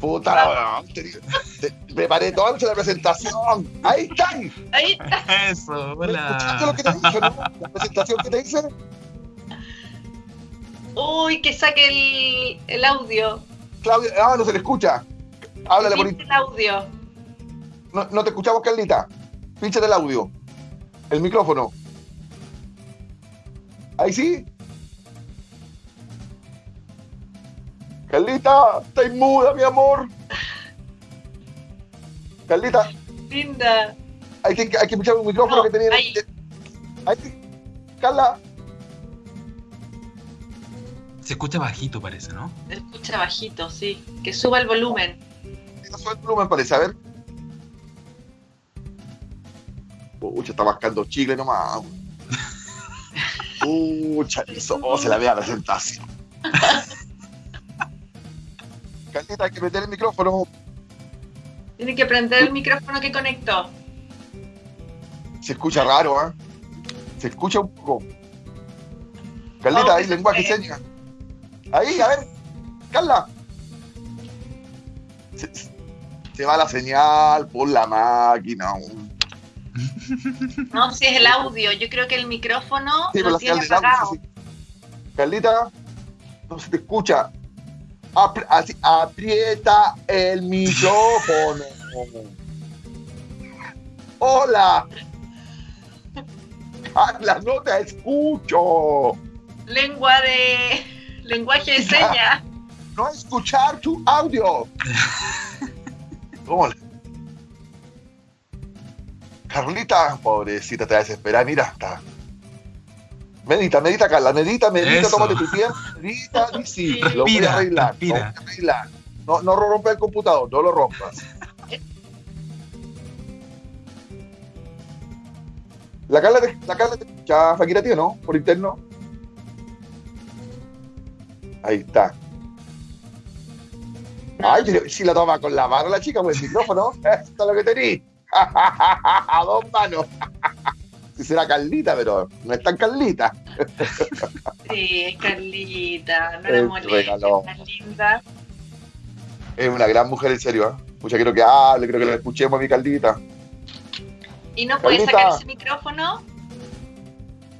Puta, preparé toda la presentación. Ahí están. Ahí está. Eso, hola. ¿Escuchaste lo que te dije, no? La presentación que te hice. Uy, que saque el, el audio. Claudia, ah, no se le escucha. Háblale por el audio. No, no te escuchamos, Carlita. Pinche el audio. El micrófono. Ahí sí. Carlita, estás muda, mi amor. Carlita. Linda. Hay que, hay que escuchar un micrófono que tenía. Ahí. ahí. Carla. Se escucha bajito, parece, ¿no? Se escucha bajito, sí. Que suba el volumen. Que suba el volumen, parece. A ver. Pucha, está mascando chicle nomás. Pucha, eso oh, se la vea la presentación. Carlita, hay que prender el micrófono. Tiene que prender el micrófono que conectó. Se escucha raro, ¿eh? Se escucha un poco. Carlita, hay lenguaje señas. Ahí, a ver. Carla. Se, va la señal por la máquina. No, si es el audio. Yo creo que el micrófono lo tiene apagado. Carlita, no se te escucha. aprieta el micrófono. Hola. Carla, no te escucho. Lengua de lenguaje de señas. No escuchar tu audio. ¿Cómo? Carlita, pobrecita, te va a desesperar. Mira, está. Medita, medita, Carla, medita, medita, tómate tu tiempo, medita y sí, lo voy a arreglar. No, no rompe el computador, no lo rompas. La Carla, te, la Carla te escucha, Fakira, tío, ¿no? Por interno. Ahí está. Ay, si la toma con la mano la chica, pues el micrófono. Esto es lo que tení. A dos manos. Si será Carlita, pero no es tan Carlita. Sí, es Carlita. No la molesta, es linda. Es una gran mujer, en serio. ¿eh? Mucha quiero que hable, creo que la escuchemos a mi Carlita. ¿Y no puede sacar ese micrófono?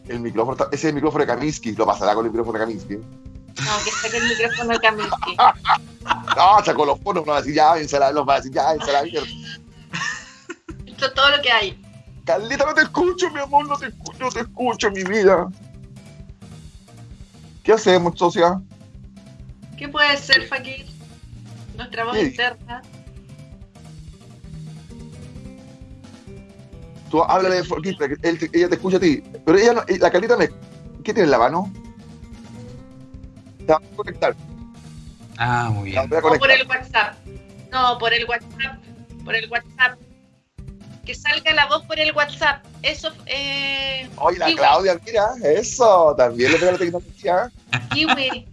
El micrófono, ese es el micrófono de Kaminsky, lo pasará con el micrófono de Kaminsky. No, que saque el micrófono de Kaminsky. no, sacó los fonos, no va a decir ya, váyanse los va a decir ya, váyanse la mierda. Esto es todo lo que hay. Carlita, no te escucho, mi amor, no te escucho, no te escucho, mi vida. ¿Qué hacemos, socia? ¿Qué puede ser, Fakir? Nuestra voz interna. tú háblale de él- ella te escucha a ti. Pero ella, no- la Carlita me. ¿Qué tiene en la mano? Te va a conectar. Ah, muy bien. voy a O por el WhatsApp. No, por el WhatsApp. Por el WhatsApp. Que salga la voz por el WhatsApp. Eso, eh. Oye, la Kiwi, Claudia, mira, eso. También le pega la tecnología. Kiwi,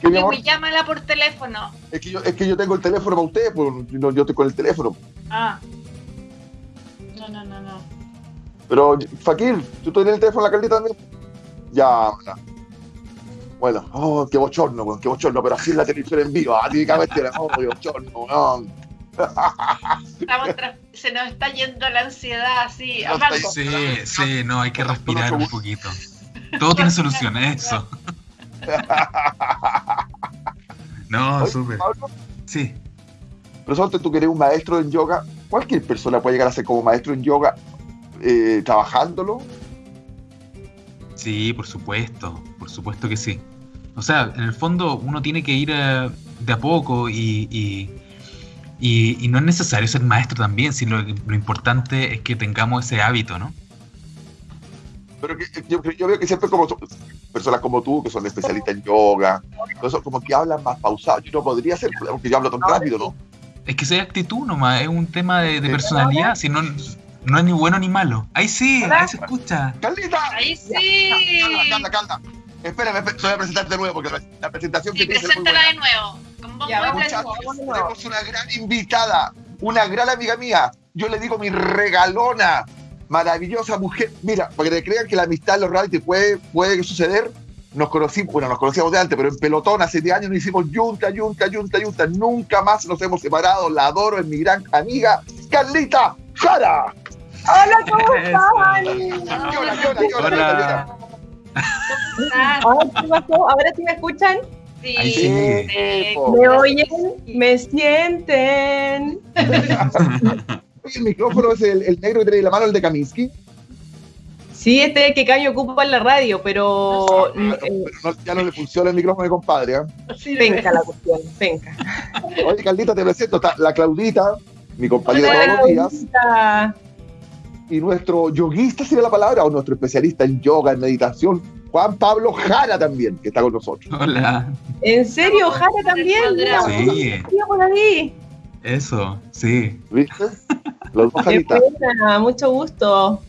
Kiwi, llámala por teléfono. es, que yo, es que yo tengo el teléfono para ustedes, pues no, yo estoy con el teléfono. Ah. No, no, no, no. Pero, Fakir, ¿tú tienes el teléfono de la Carlita también? Ya, bueno. Bueno, oh, qué bochorno, qué bochorno, pero así es la televisión en vivo, ah, típicamente, oh, qué bochorno, weón. Estamos se nos está yendo la ansiedad así. No a Sí, sí, no, hay que respirar un poquito. Todo tiene solución, eso. No, súper. Sí. Pero suerte tú que eres un maestro en yoga, cualquier persona puede llegar a ser como maestro en yoga eh, trabajándolo. Sí, por supuesto, por supuesto que sí. O sea, en el fondo uno tiene que ir eh, de a poco y, y, y- y no es necesario ser maestro también, sino lo, lo importante es que tengamos ese hábito, ¿no? Pero que, yo, yo veo que siempre como personas como tú, que son especialistas en yoga, todo eso, como que hablan más pausado. Yo no podría ser, porque yo hablo tan rápido, ¿no? Es que soy actitud nomás, es un tema de, de personalidad, si no, no es ni bueno ni malo. Ahí sí, ahí se escucha. ¡Carlita! Ahí sí. Calma, calma, calma. Espérame, espérame, te voy a presentarte de nuevo, porque la, la presentación Sí, que tienes es muy preséntala buena. de nuevo. Con Ya. Muchachos, tenemos una gran invitada, una gran amiga mía. Yo le digo mi regalona, maravillosa mujer. Mira, para que te crean que la amistad en los reality puede, puede suceder. Nos conocimos, bueno, nos conocíamos de antes, pero en pelotón hace 10 años nos hicimos yunta, yunta, yunta, yunta. Nunca más nos hemos separado. La adoro, es mi gran amiga, Carlita Jara. Hola, ¿cómo están? Llora, llora, llora, llora, Ah. ¿Ahora sí me escuchan? sí. ¿Me oyen? ¿Me sienten? Oye, el micrófono es el, el negro que tiene en la mano, el de Kaminsky. Sí, este es el que Caño ocupa en la radio, pero eh, Pero no- ya no le funciona el micrófono, compadre. ¿ah? penca la cuestión, penca. Oye, Carlita, te presento. Está la Claudita, mi compañera Hola, todos los días. Y nuestro yoguista sería la palabra, o nuestro especialista en yoga, en meditación, Juan Pablo Jara también, que está con nosotros. Hola. ¿En serio, Jara también? Sí, eso, sí. ¿Viste? Los dos Qué Jaritas. mucho gusto.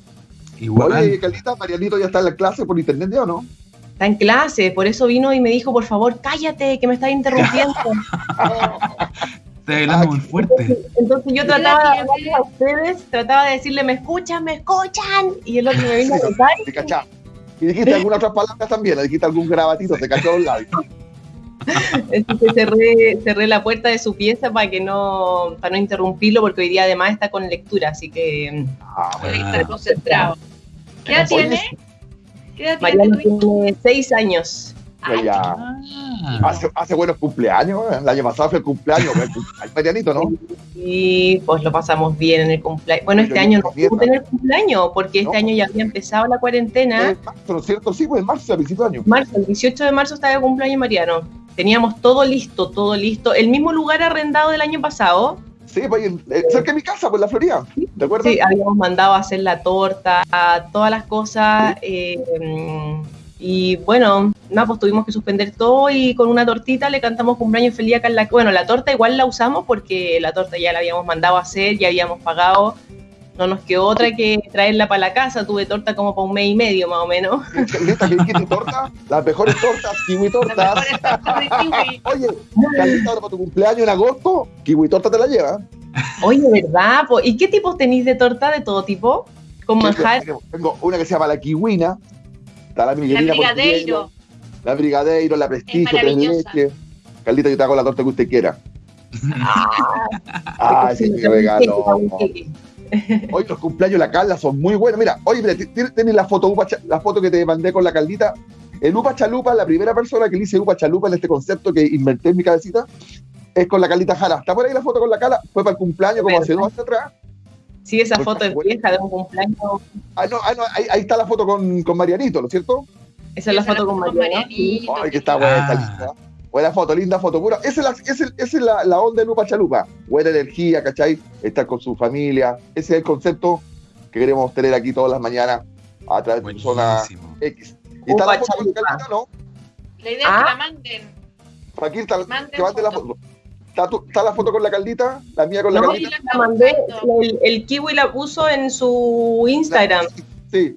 Igual. Oye, Carlita, Marianito ya está en la clase por internet, ¿ya o no? Está en clase, por eso vino y me dijo, por favor, cállate, que me estás interrumpiendo. Estoy hablando muy fuerte. Entonces yo trataba de hablarles a ustedes, trataba de decirle, me escuchan, me escuchan, y el otro me vino a contar. ¿Te cachá? Y dijiste algunas otras palabras también, le dijiste algún grabatito, se cachó los labios. Entonces cerré, cerré la puerta de su pieza para que no, para no interrumpirlo, porque hoy día además está con lectura, así que Ah, Tiene que bueno. estar concentrado. ¿Qué edad tiene? ¿Qué edad tiene Mariano tiene seis años. Ay, ya. Ah, Hace, hace buenos cumpleaños, el año pasado fue el cumpleaños, el cumpleaños Marianito, ¿no? Y pues lo pasamos bien en el cumpleaños. Bueno, este Pero año no pudo tener cumpleaños, porque este No. año ya había empezado la cuarentena. En marzo, ¿no es cierto? Sí, pues en marzo, a principio de año. Marzo, el 18 de marzo estaba de cumpleaños Mariano. Teníamos todo listo, todo listo. El mismo lugar arrendado del año pasado. Sí, pues eh, cerca de mi casa, pues en la Florida. ¿Te acuerdas? Sí, habíamos mandado a hacer la torta, todas las cosas. eh, y bueno, nada, pues tuvimos que suspender todo y con una tortita le cantamos cumpleaños feliz a Carla. Bueno, la torta igual la usamos porque la torta ya la habíamos mandado a hacer, ya habíamos pagado. No nos quedó otra que traerla para la casa. Tuve torta como para un mes y medio más o menos. Carlita, ¿qué torta? Las mejores tortas, kiwi tortas. de kiwi. Oye, Carlita, ahora para tu cumpleaños en agosto, kiwi torta te la lleva. Oye, ¿verdad? ¿Y qué tipos tenéis de torta de todo tipo? Con manjar. Tengo una que se llama la kiwina, está la La miguelina brigadeiro. portuguesa, la brigadeiro, la prestigio, Es tres leches. Carlita, yo te hago la torta que usted quiera. Ay, sí, regaló. sí, Hoy los cumpleaños de la Carla son muy buenos. Mira, oye, mira, ti- ti- tienes la foto, la foto que te mandé con la Carlita. El Upa Chalupa, la primera persona que le hice Upa Chalupa en este concepto que inventé en mi cabecita, es con la Carlita Jara. ¿Está por ahí la foto con la Carla? Fue para el cumpleaños como hace dos años atrás. Sí, esa Pues, foto es bueno. vieja de un cumpleaños. Ah, no, ah, no, ahí, ahí está la foto con, con Marianito, ¿no es cierto? Esa es la foto con. Marianito. Ay, que está buena, está Ah. linda. Buena foto, linda foto, pura. Esa es la, esa es- esa es la, la onda de Lupa Chalupa. Buena energía, ¿cachai? Estar con su familia. Ese es el concepto que queremos tener aquí todas las mañanas a través de zona X. ¿Y está la foto con Carlita, no? La idea es que la manden. Aquí está, Manden que la foto. ¿Está, tu- está la foto con la Caldita? ¿La mía con la No, Caldita? la La mandé, el, el kiwi la puso en su Instagram. Sí.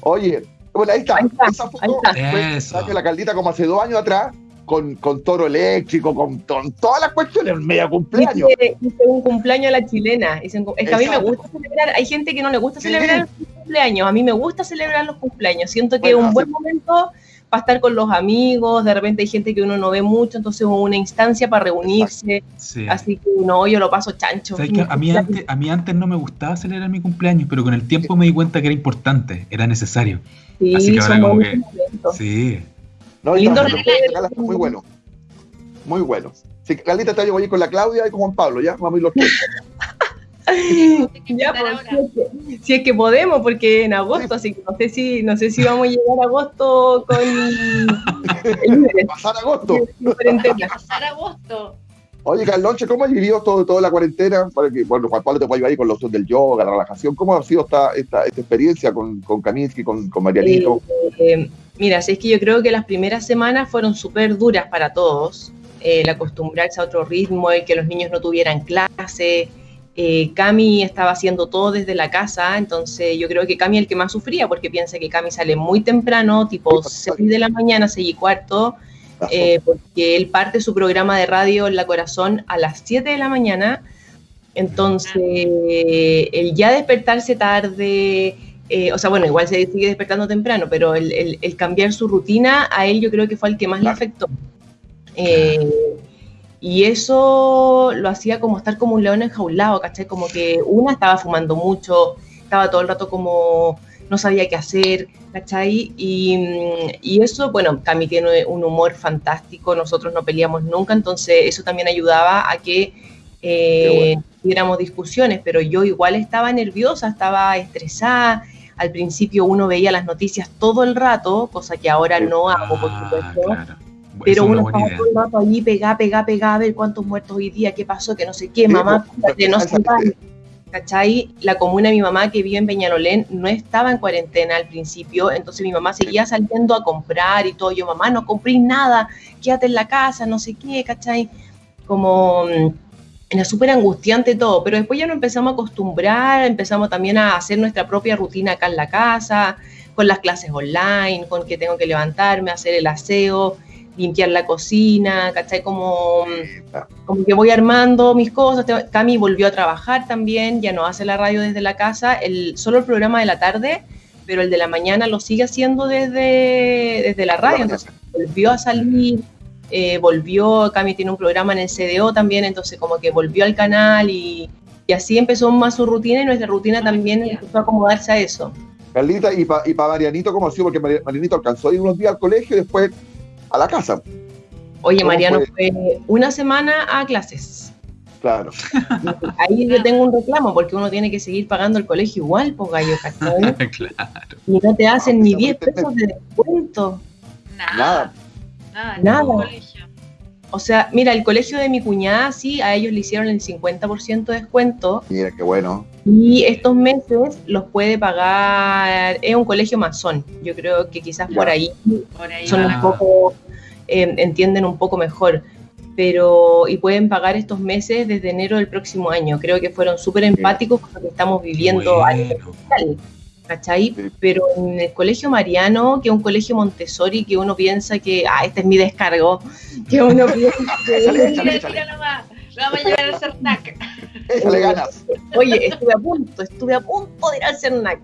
Oye, bueno, ahí está. Ahí está, Esa foto está. fue- la Caldita como hace dos años atrás, con, con toro eléctrico, con, con todas las cuestiones, media cumpleaños. Hice, hice un cumpleaños a la chilena. Es que a mí me gusta celebrar. Hay gente que no le gusta Sí. celebrar los cumpleaños. A mí me gusta celebrar los cumpleaños. Siento que es un buen sí. momento para estar con los amigos. De repente hay gente que uno no ve mucho, entonces es una instancia para reunirse. Sí. Así que no, yo lo paso chancho. A mí, antes, a mí antes no me gustaba celebrar mi cumpleaños, pero con el tiempo me di cuenta que era importante, era necesario. Sí, así que ahora como que-. Sí. No, Lindo está- está muy bueno. Muy bueno. Sí, Carlita te llevo ahí con la Claudia y con Juan Pablo, ¿ya? Vamos a ir los tres. Ya, pues, si, es que, si es que podemos, porque en agosto, así que no sé si, no sé si vamos a llegar a agosto con el Pasar agosto. Pasar agosto. Oye, Carlonche, ¿cómo has vivido todo, toda la cuarentena? Para que, bueno, Juan Pablo te puede ayudar ahí con los del yoga, la relajación. ¿Cómo ha sido esta, esta, esta experiencia con, con Kaminsky, con, con Marianito? Eh, mira, si es que yo creo que las primeras semanas fueron súper duras para todos. Eh, el acostumbrarse a otro ritmo, el que los niños no tuvieran clase. Eh, Cami estaba haciendo todo desde la casa, entonces yo creo que Cami es el que más sufría, porque piensa que Cami sale muy temprano, tipo 6 de la mañana, 6 y cuarto, eh, porque él parte su programa de radio en La Corazón a las 7 de la mañana. Entonces, el ya despertarse tarde, eh, o sea, bueno, igual se sigue despertando temprano, pero el, el- el cambiar su rutina a él yo creo que fue el que más le afectó. Eh, y eso lo hacía como estar como un león enjaulado, ¿cachai? Como que una estaba fumando mucho, estaba todo el rato como no sabía qué hacer, ¿cachai? Y, y eso, bueno, Cami tiene un humor fantástico, nosotros no peleamos nunca, entonces eso también ayudaba a que eh, tuviéramos discusiones, pero yo igual estaba nerviosa, estaba estresada. Al principio uno veía las noticias todo el rato, cosa que ahora no hago, por Ah, supuesto. claro. Pero uno estaba idea. todo el rato allí, pegá, pegá, pegá, a ver cuántos muertos hoy día, qué pasó, que no sé qué, mamá, cuídate, no se vale. ¿Cachai? La comuna de mi mamá que vive en Peñalolén no estaba en cuarentena al principio, entonces mi mamá seguía saliendo a comprar y todo. Yo, mamá, no compré nada, quédate en la casa, no sé qué, ¿cachai? Como mm, era súper angustiante todo, pero después ya nos empezamos a acostumbrar, empezamos también a hacer nuestra propia rutina acá en la casa, con las clases online, con que tengo que levantarme, hacer el aseo, limpiar la cocina, ¿cachai? Como, como que voy armando mis cosas. Cami volvió a trabajar también, ya no hace la radio desde la casa, el, solo el programa de la tarde, pero el de la mañana lo sigue haciendo desde, desde la radio, entonces volvió a salir, eh, volvió, Cami tiene un programa en el CDO también, entonces como que volvió al canal y, y así empezó más su rutina y nuestra rutina también empezó a acomodarse a eso. Carlita, y para y pa Marianito, ¿cómo ha sido? Porque Mari- Marianito alcanzó a ir unos días al colegio y después a la casa. Oye, ¿Cómo Mariano fue? fue una semana a clases. Claro. Ahí yo tengo un reclamo porque uno tiene que seguir pagando el colegio igual, pues gallo, ¿cachai? claro. Y no te hacen ni Ah, 10 pues, pesos de descuento. Nada. Nada. Nada. Nada. O sea, mira, el colegio de mi cuñada sí, a ellos le hicieron el 50% de descuento Mira, qué bueno. y estos meses los puede pagar, es un colegio masón, yo creo que quizás Ya. por ahí Por ahí son un poco, eh, entienden un poco mejor, pero y pueden pagar estos meses desde enero del próximo año. Creo que fueron súper empáticos con lo que estamos viviendo a nivel Bueno. ¿Cachai? Sí. Pero en el colegio Mariano, que es un colegio Montessori, que uno piensa que, ah, este es mi descargo, que uno piensa que, nomás. Vamos a llegar al CERNAC. Échale ganas. oye, estuve a punto, estuve a punto de ir al CERNAC.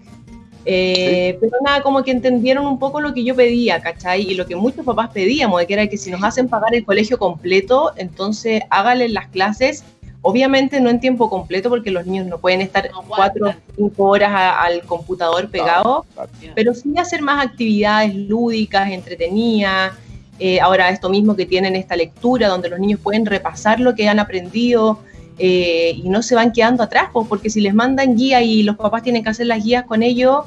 Eh, Pero nada, como que entendieron un poco lo que yo pedía, ¿cachai? Y lo que muchos papás pedíamos, de que era que si nos hacen pagar el colegio completo, entonces háganle las clases, obviamente no en tiempo completo, porque los niños no pueden estar No cuatro o cinco horas a- al computador pegado, Claro. pero sí hacer más actividades lúdicas, entretenidas. Eh, ahora esto mismo que tienen esta lectura, donde los niños pueden repasar lo que han aprendido eh, y no se van quedando atrás, pues, porque si les mandan guía y los papás tienen que hacer las guías con ellos,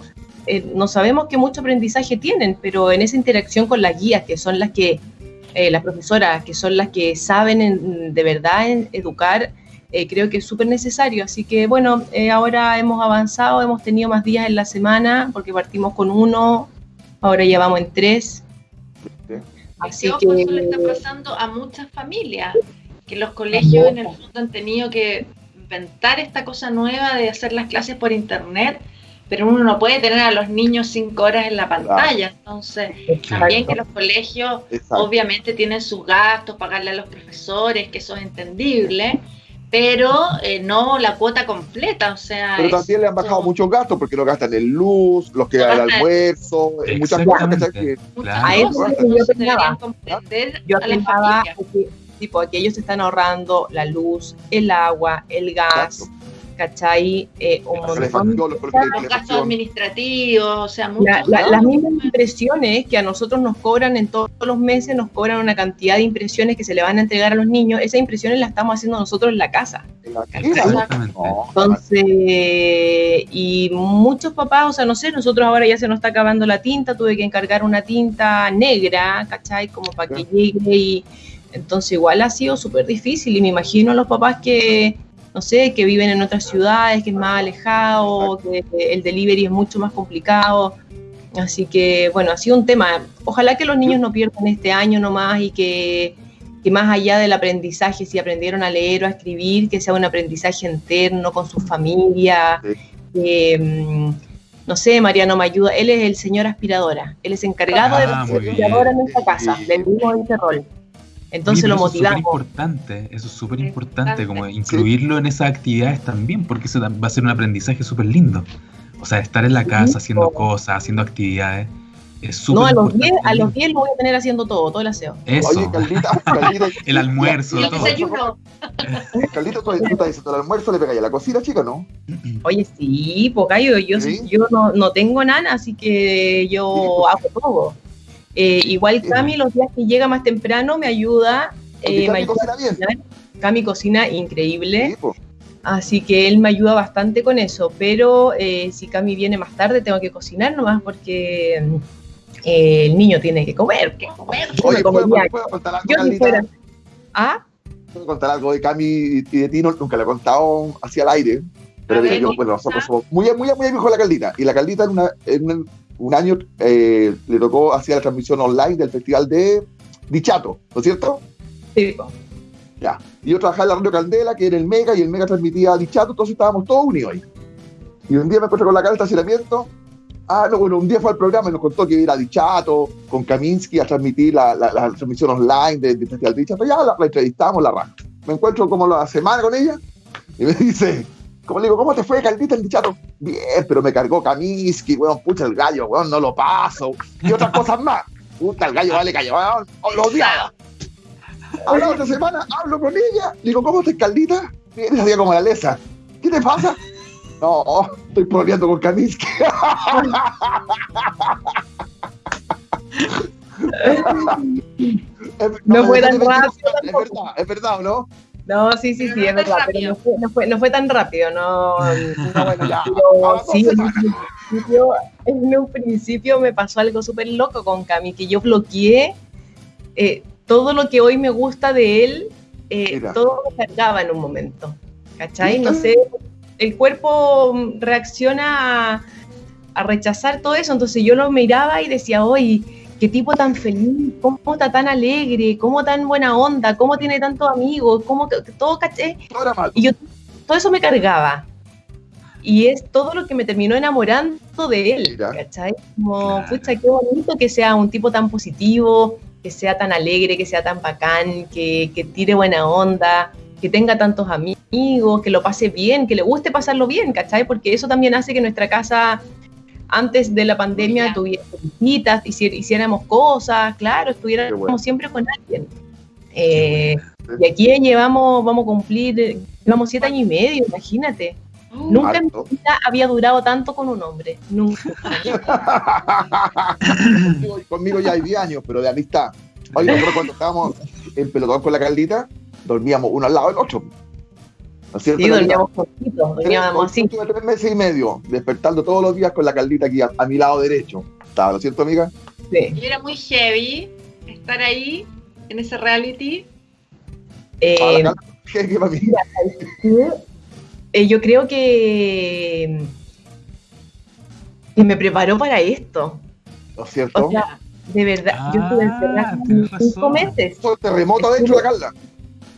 eh, no sabemos qué mucho aprendizaje tienen, pero en esa interacción con las guías, que son las que, eh, las profesoras, que son las que saben en- de verdad en educar, eh, creo que es súper necesario. Así que bueno, eh, ahora hemos avanzado, hemos tenido más días en la semana, porque partimos con uno, ahora ya vamos en tres. Así que, eso le está pasando a muchas familias, que los colegios en el fondo han tenido que inventar esta cosa nueva de hacer las clases por internet pero uno no puede tener a los niños cinco horas en la pantalla. Entonces, también que los colegios obviamente tienen sus gastos, pagarle a los profesores, que eso es entendible, pero eh, no la cuota completa, o sea... Pero también le han bajado muchos gastos porque lo gastan en luz, los que dan el almuerzo, muchas cosas que... A eso yo pensaba, yo pensaba que, tipo, que ellos están ahorrando la luz, el agua, el gas... ¿cachai? Eh, un montón los gastos administrativos, o sea, Las mismas impresiones que a nosotros nos cobran en todos los meses, nos cobran una cantidad de impresiones que se le van a entregar a los niños, esas impresiones las estamos haciendo nosotros en la casa. Entonces, y muchos papás, o sea, no sé, nosotros ahora ya se nos está acabando la tinta, tuve que encargar una tinta negra, ¿cachai? Como para que llegue y... Entonces igual ha sido súper difícil y me imagino a los papás que no sé, que viven en otras ciudades, que es más alejado, que el delivery es mucho más complicado. Así que, bueno, ha sido un tema. Ojalá que los niños no pierdan este año nomás y que, que más allá del aprendizaje, si aprendieron a leer o a escribir, que sea un aprendizaje interno con su familia. Mm, no sé, Mariano me ayuda. Él es el señor aspiradora. Él es encargado de la aspiradora en esta casa. Le dimos ese rol. Entonces lo motivamos. Eso es importante, eso es súper importante, como incluirlo en esas actividades también, porque eso va a ser un aprendizaje súper lindo. O sea, estar en la casa haciendo cosas, haciendo actividades. Es súper no, a los 10 a los 10 lo voy a tener haciendo todo, todo el aseo. Eso. Oye, Caldita, Caldita el almuerzo, el desayuno. Caldita, tú, estás diciendo el almuerzo le pegáis a la cocina, chica, ¿no? Oye, sí, Pocayo, yo, yo no, no tengo nana, así que yo hago todo. Eh, igual Cami, los días que llega más temprano, me ayuda. Eh, Cami cocina bien. Cami cocina increíble. Así que él me ayuda bastante con eso. Pero eh, si Cami viene más tarde, tengo que cocinar nomás porque eh, el niño tiene que comer. Que comer. Oye, ¿puedo, contar algo, Yo ¿Ah? ¿Puedo contar algo de Cami y de ti? Nunca le he contado hacia el aire. Pero yo, bueno, nosotros somos muy, muy, muy amigos de la Caldita. Y la Caldita en una, en un año eh, le tocó hacer la transmisión online del festival de Dichato, ¿no es cierto? Sí. Ya. Y yo trabajaba en la Radio Candela, que era el Mega, y el Mega transmitía Dichato, entonces estábamos todos unidos ahí. Y un día me encontré con la cara de estacionamiento. Ah, no, bueno, un día fue al programa y nos contó que iba a ir a Dichato con Kaminsky a transmitir la, la, transmisión online del Festival de Dichato. Ya la, entrevistamos, la raja. Me encuentro como la semana con ella y me dice, como le digo, ¿cómo te fue, Caldita, el dichato? Bien, pero me cargó Kaminsky, weón, pucha el gallo, weón, no lo paso. Y otras cosas más. Puta, el gallo vale gallo, weón, lo odiaba. A la otra semana hablo con ella, digo, ¿cómo estás, Caldita? Vienes día como la lesa. ¿Qué te pasa? No, estoy pololeando con Kaminsky. no, fue tan rápido. Es verdad, es verdad, ¿no? No, sí, sí, sí, es verdad, pero no fue, no fue, no, fue, tan rápido, no, no bueno, ya. sí, en un, principio, en un principio me pasó algo súper loco con Cami, que yo bloqueé eh, todo lo que hoy me gusta de él, eh, todo me cargaba en un momento, ¿cachai? No sé, el cuerpo reacciona a, a rechazar todo eso, entonces yo lo miraba y decía, oye, qué tipo tan feliz, cómo está tan alegre, cómo tan buena onda, cómo tiene tantos amigos, cómo todo caché. Y yo todo eso me cargaba. Y es todo lo que me terminó enamorando de él, ¿cachai? Como, pucha, qué bonito que sea un tipo tan positivo, que sea tan alegre, que sea tan bacán, que, que tire buena onda, que tenga tantos amigos, que lo pase bien, que le guste pasarlo bien, ¿cachai? Porque eso también hace que nuestra casa antes de la pandemia tuviéramos visitas, hiciéramos cosas, claro, estuviéramos siempre con alguien. Eh, y aquí llevamos, vamos a cumplir, llevamos siete años y medio, imagínate. Uh, Nunca en mi vida había durado tanto con un hombre. Nunca. conmigo, ya hay 10 años, pero de amistad. Oye, nosotros cuando estábamos en pelotón con la Caldita, dormíamos uno al lado del otro. Sí, dormíamos poquito, dormíamos así. Tuve tres meses y medio, despertando todos los días con la caldita aquí a, mi lado derecho. ¿Estaba, lo cierto, amiga? Sí. Y era muy heavy estar ahí, en ese reality. Eh, ¿Qué, para mí? Eh, yo creo que, que me preparó para esto. ¿No es cierto? O sea, de verdad, yo estuve encerrada Ah, cinco meses. el terremoto adentro de la Carla.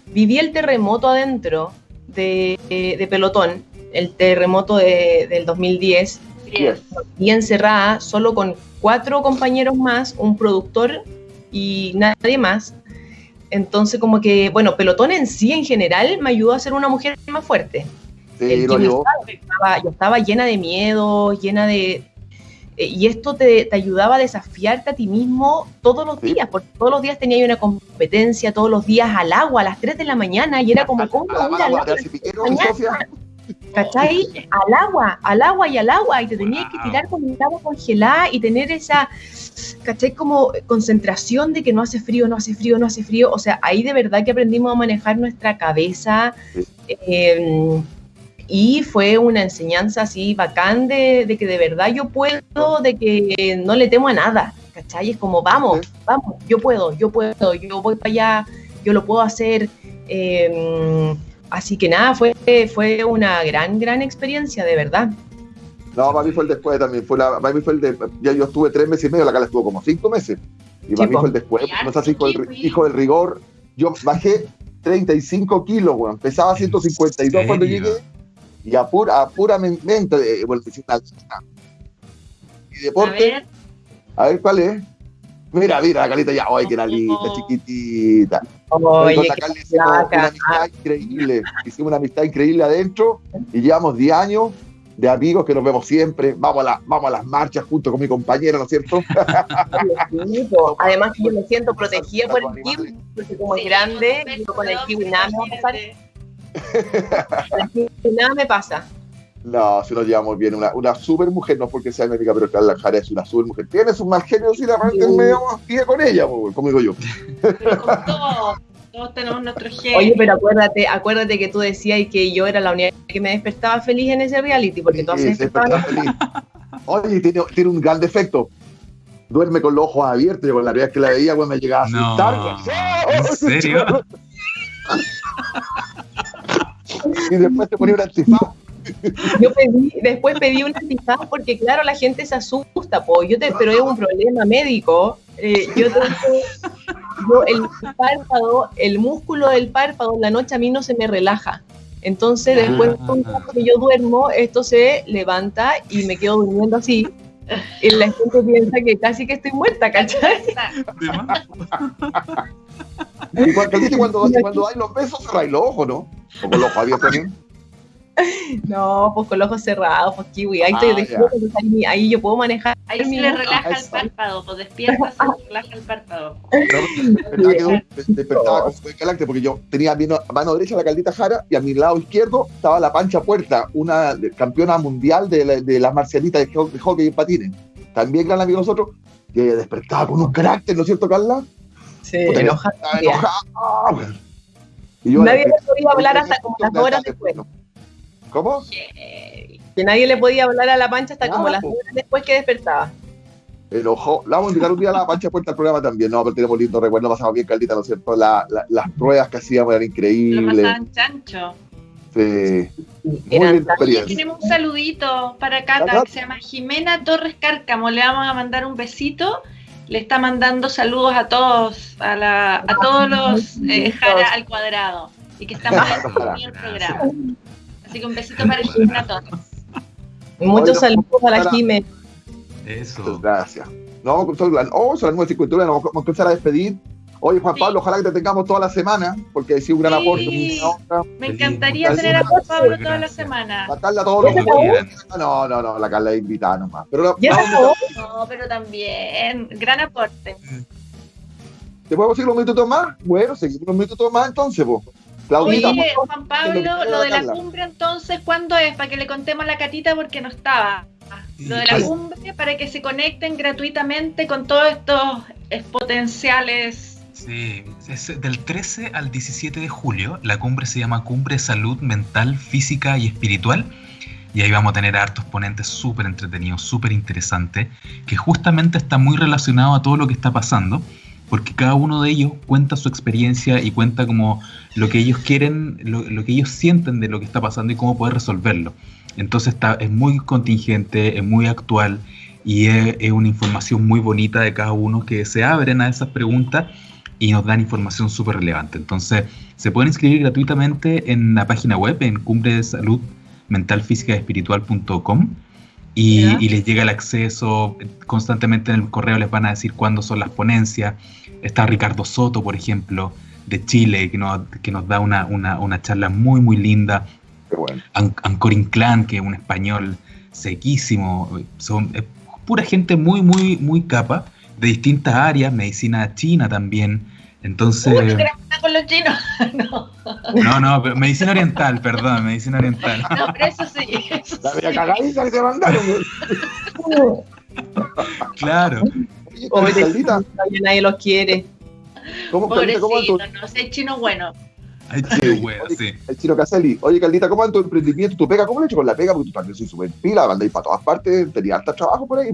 Viví el terremoto adentro de, de Pelotón, el terremoto de- del 2010, Yes. y encerrada solo con cuatro compañeros más, un productor y nadie más. Entonces, como que, bueno, Pelotón en sí, en general, me ayudó a ser una mujer más fuerte. Sí, El lo que ayudó. yo estaba, yo estaba llena de miedo, llena de... eh, Y esto te, te ayudaba a desafiarte a ti mismo todos los Sí. días, porque todos los días tenía una competencia, todos los días al agua, a las 3 de la mañana, y era como, ¿cómo A la voy a ir al agua? ¿Cachai? Al agua, al agua y al agua, y te tenías que tirar con el agua congelada y tener esa, ¿cachai? Como concentración de que no hace frío, no hace frío, no hace frío. O sea, ahí de verdad que aprendimos a manejar nuestra cabeza. Sí. eh, y fue una enseñanza así bacán de, de que de verdad yo puedo, de que no le temo a nada. ¿Cachai? Es como, vamos, vamos, yo puedo, yo puedo, yo voy para allá, yo lo puedo hacer. eh, Así que nada, fue, fue una gran, gran experiencia, de verdad. No, para mí fue el después también. Fue la, para mí fue el de, ya yo estuve tres meses y medio, la Carla estuvo como cinco meses. Y para Sí, mí fue el después. No sé si hijo del, hijo del rigor. Yo bajé 35 kilos, weón. Pesaba 152 cuando llegué. Y a pura, a pura men- mente, eh, bueno, te hiciste una- Y A deporte, ver, a ver cuál es. Mira, mira, la calita ya, ay, que era linda, Oh. chiquitita. Con la Oye, Carla qué hicimos una amistad increíble. Hicimos una amistad increíble adentro y llevamos 10 años de amigos que nos vemos siempre. Vamos a, la- vamos a las marchas junto con mi compañera, ¿no es cierto? Además que yo me siento protegida por el kiwi, porque como es grande, yo con el kiwi nada me va a pasar, nada me pasa. No, si nos llevamos bien. Una, una super mujer, no es porque sea mi amiga, pero Carla Jara es una super mujer. Tiene su mal genio, si la realmente Sí. me pide con ella, po, como digo yo. Pero con todos, todos tenemos nuestro gen. Oye, pero acuérdate, acuérdate que tú decías que yo era la única que me despertaba feliz en ese reality, porque todas se Sí, despertaban. está feliz. Oye, tiene, tiene un gran defecto. Duerme con los ojos abiertos. Yo con la realidad que la veía, güey, me llegaba a No, asustar. güey. ¿en serio? Y después te ponía un antifaz. Yo pedí, después pedí un antifaz porque claro, la gente se asusta, po. Yo te, pero es un problema médico. Eh, yo tengo, yo el párpado, el músculo del párpado en la noche a mí no se me relaja. Entonces después de un rato que yo duermo, esto se levanta y me quedo durmiendo así. Y la gente piensa que casi que estoy muerta, ¿cachai? Y cuando, y cuando, y cuando hay los besos, cerráis los ojos, ¿no? O con los ojos abiertos también. No, pues con los ojos cerrados, pues kiwi. Ahí, Ah, estoy, ya. ahí, ahí yo puedo manejar. Ahí sí mi le relaja el Eso. párpado, pues despierta, se relaja el párpado. Despertaba con fue carácter porque yo tenía a mi no- mano derecha la Caldita Jara y a mi lado izquierdo estaba la Pancha Puerta, una campeona mundial de, la- de las marcialitas de, ho- de hockey y patines. También gran amigo de nosotros, que despertaba con un carácter, ¿no es cierto, Carla? Sí, Puta, enoja. Estaba enojada. güey. Y yo Nadie le podía hablar hasta como las dos horas después. ¿Cómo? Que nadie le podía hablar a la pancha hasta como las po. horas después que despertaba. Enojó. La vamos a invitar un día a la Pancha Puerta al programa también. No, pero tenemos lindo recuerdo, pasamos bien, Caldita, ¿no es cierto? La- la- las pruebas que hacíamos eran Lo increíbles. pasaban chancho. Sí. Muy experiencia. tenemos un saludito para Cata, Cata. que se llama Jimena Torres Cárcamo. Le vamos a mandar un besito. Le está mandando saludos a todos, a, la, a todos los eh, Jara al cuadrado. Y que están viendo el programa. Así que un besito para Jimena Torres. Muchos saludos a la para- Jime. Muchas Eso. gracias. No, con todo el- oh, son las 9.51, nos vamos a empezar a despedir. Oye, Juan Sí. Pablo, ojalá que te tengamos toda la semana, porque ha sido un gran Sí. aporte. Me encantaría tener a Juan Pablo toda la semana. La Carla todos los Cuando quieran. No, no, no, la Carla es invitada nomás. Pero la- Ya acabó. No, pero también, gran aporte. ¿Te podemos seguir unos minutos más? Bueno, seguimos unos minutos más entonces, vos. Claudita, Oye. Juan que Pablo, lo que lo de la Carla. cumbre entonces, ¿cuándo es? Para que le contemos a la catita porque no estaba. Lo de la cumbre para que se conecten gratuitamente con todos estos eh, potenciales. Es del 13 al 17 de julio. La cumbre se llama Cumbre Salud Mental, Física y Espiritual. Y ahí vamos a tener hartos ponentes súper entretenidos, súper interesantes, que justamente está muy relacionado a todo lo que está pasando. porque cada uno de ellos cuenta su experiencia y cuenta como lo que ellos quieren, lo, que ellos sienten de lo que está pasando y cómo poder resolverlo. Entonces está, es muy contingente, es muy actual y es, una información muy bonita de cada uno que se abren a esas preguntas y nos dan información súper relevante. Entonces se pueden inscribir gratuitamente en la página web en cumbre de salud mental física espiritual.com y, y, les llega el acceso constantemente en el correo les van a decir cuándo son las ponencias está Ricardo Soto por ejemplo de Chile que nos, que nos da una, una, una charla muy muy linda bueno. Ancorin Clan que es un español sequísimo son pura gente muy muy muy capa de distintas áreas medicina china también entonces. con los chinos? no. No, no, pero medicina oriental, perdón, medicina oriental. No, pero eso sí. La media cagadita que te mandaron. claro. Oye, Caldita. Nadie los quiere. ¿Cómo, Pobrecito, ¿cómo tu... no sé, chino bueno. Hay chino bueno, sí. El chino Caselli. Oye, Caldita, ¿cómo va tu emprendimiento? ¿Tu pega? ¿Cómo lo he hecho con la pega? Porque tú también soy súper pila, andáis para todas partes, tenías harta trabajo por ahí.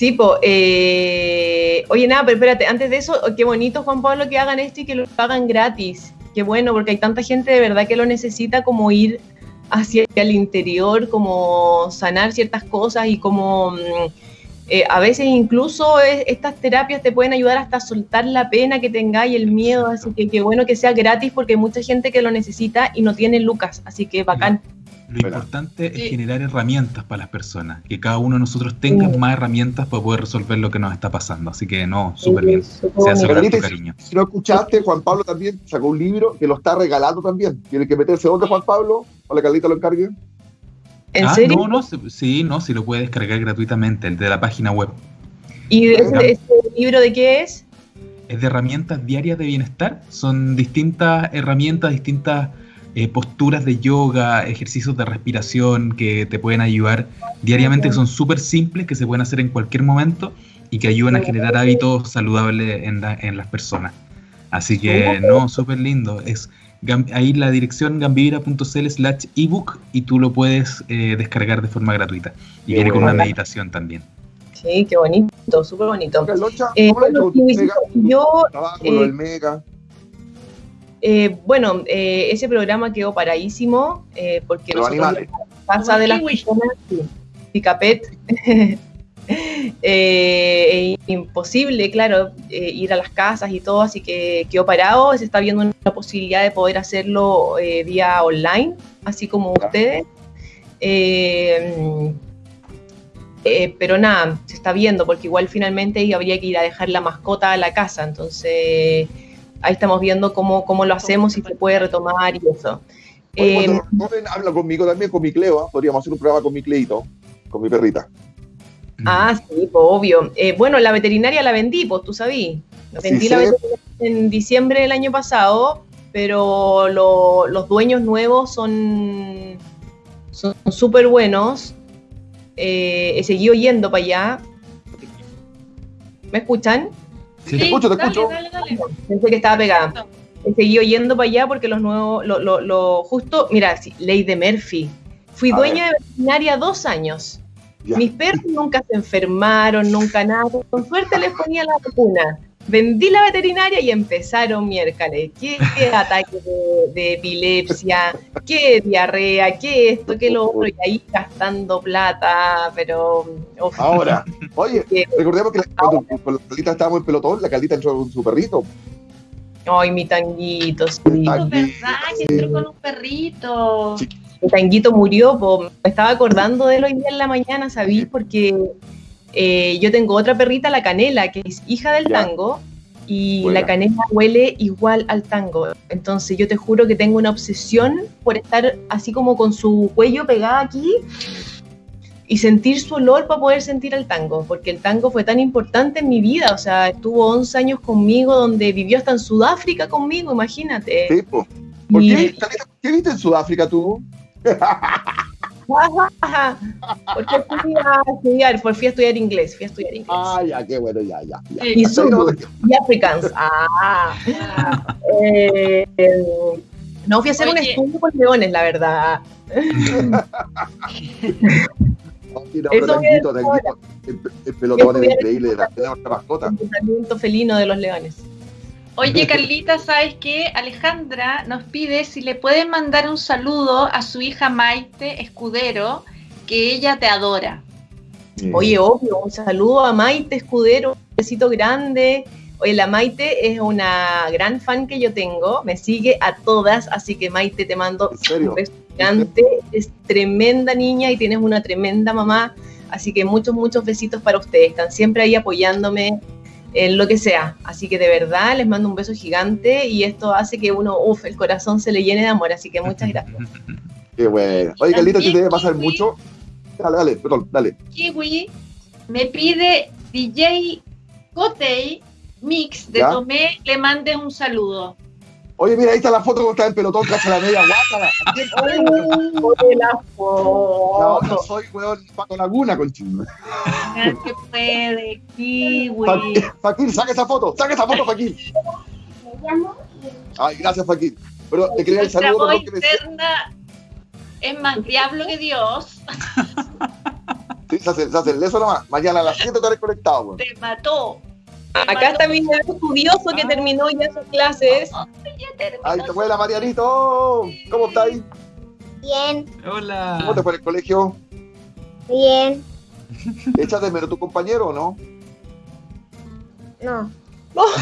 Sí, po, eh, oye, nada, pero espérate, antes de eso, qué bonito, Juan Pablo, que hagan esto y que lo hagan gratis. Qué bueno, porque hay tanta gente de verdad que lo necesita como ir hacia el interior, como sanar ciertas cosas y como mm, eh, a veces incluso estas terapias te pueden ayudar hasta a soltar la pena que tengáis, el miedo, así que qué bueno que sea gratis porque hay mucha gente que lo necesita y no tiene lucas, así que bacán. Lo importante es generar herramientas para las personas, que cada uno de nosotros tenga más herramientas para poder resolver lo que nos está pasando. Así que no, súper bien. Se hace tu cariño. Si no escuchaste, Juan Pablo también sacó un libro que lo está regalando también. Tiene que meterse donde Juan Pablo, o la Carlita lo encargue. ¿En ah, serio? No, no, sí, no, sí lo puede descargar gratuitamente, el de la página web. ¿Y ese, libro de qué es? Es de herramientas diarias de bienestar. Son distintas herramientas, distintas eh, posturas de yoga, ejercicios de respiración que te pueden ayudar diariamente, que son súper simples, que se pueden hacer en cualquier momento y que ayudan a generar hábitos saludables en, las personas. Así que, no, súper lindo. Es ahí la dirección gambivira.cl slash ebook y tú lo puedes eh, descargar de forma gratuita. Y viene con una meditación también. Sí, qué bonito, súper bonito. Eh, yo. Eh, bueno, eh, ese programa quedó paradísimo eh, porque Los pasa de las personas, Picapet, es imposible, claro, ir a las casas y todo, así que quedó parado. Se está viendo una posibilidad de poder hacerlo vía online, así como ustedes. pero nada, se está viendo porque igual finalmente habría que ir a dejar la mascota a la casa, entonces ahí estamos viendo cómo, cómo lo hacemos y se puede retomar y eso. eh, habla conmigo también, con mi Cleo, ¿ah? podríamos hacer un programa con mi Cleito, con mi perrita. Ah, sí, pues, obvio. Eh, bueno, la veterinaria la vendí, pues tú sabías. Vendí la veterinaria en diciembre del año pasado, pero los dueños nuevos son son súper buenos. Eh, he seguido yendo para allá. ¿Me escuchan? Sí, te escucho, te escucho. Pensé que estaba pegada. He seguido yendo para allá porque los nuevos, lo, lo, lo justo, mira, ley de Murphy. Fui dueña de veterinaria dos años. Mis perros nunca se enfermaron, nunca nada. Con suerte les ponía la vacuna. Vendí la veterinaria y empezaron miércoles. ¿Qué, qué ataque de, epilepsia? ¿Qué diarrea? ¿Qué esto? ¿Qué lo otro? Y ahí gastando plata, pero. Ahora, oye, recordemos que cuando, la Caldita estábamos en pelotón, la Caldita entró con su perrito. Ay, mi tanguito, sí. verdad que entró con un perrito. Mi tanguito murió, me estaba acordando de él hoy día en la mañana, ¿sabí? Porque eh, yo tengo otra perrita, la canela, que es hija del tango, y la canela huele igual al tango. Entonces yo te juro que tengo una obsesión por estar así como con su cuello pegada aquí y sentir su olor para poder sentir el tango, porque el tango fue tan importante en mi vida, o sea, estuvo 11 años conmigo, donde vivió hasta en Sudáfrica conmigo, imagínate. Sí, ¿Por qué, ¿Qué viste en Sudáfrica tú? Porque fui a estudiar, fui a estudiar inglés, fui a estudiar inglés. Ah, ya, qué bueno, ya, ya. Y, y Africans. Ah. Eh, no, fui a hacer un estudio con leones, la verdad. Eso el, pelotón es increíble, la, mascota. El felino de los leones. Oye, Carlita, ¿sabes qué? Alejandra nos pide si le pueden mandar un saludo a su hija Maite Escudero, que ella te adora. Oye, obvio, un saludo a Maite Escudero, un besito grande. Oye, la Maite es una gran fan que yo tengo, me sigue a todas, así que Maite te mando un beso gigante. Es tremenda niña y tienes una tremenda mamá, así que muchos, muchos besitos para ustedes. Están siempre ahí apoyándome en lo que sea. Así que de verdad les mando un beso gigante y esto hace que uno, uff, el corazón se le llene de amor. Así que muchas gracias. Qué bueno. Oye, Carlita, te debe pasar mucho. Dale, dale, perdón, dale. Kiwi me pide DJ Cotey Mix de Tomé, le mandes un saludo. Oye, mira, ahí está la foto como está en pelotón, casi la media guapa. Oye, la foto. No, soy, weón, Paco Laguna, con chingo. que puede, kiwi. Fakir, saca esa foto, saca esa foto, Fakir. Ay, gracias, Fakir. Pero te quería el saludo. interna es más diablo que Dios. Sí, se hace, se hace el eso nomás. Mañana a las 7 estaré conectado, weón. Te mató. Acá está mi estudioso que terminó ya sus clases. Ahí te fue la Marianito. ¿Cómo estáis? Bien. Hola. ¿Cómo te fue el colegio? Bien. ¿Echas de menos tu compañero o no? No. ¿No?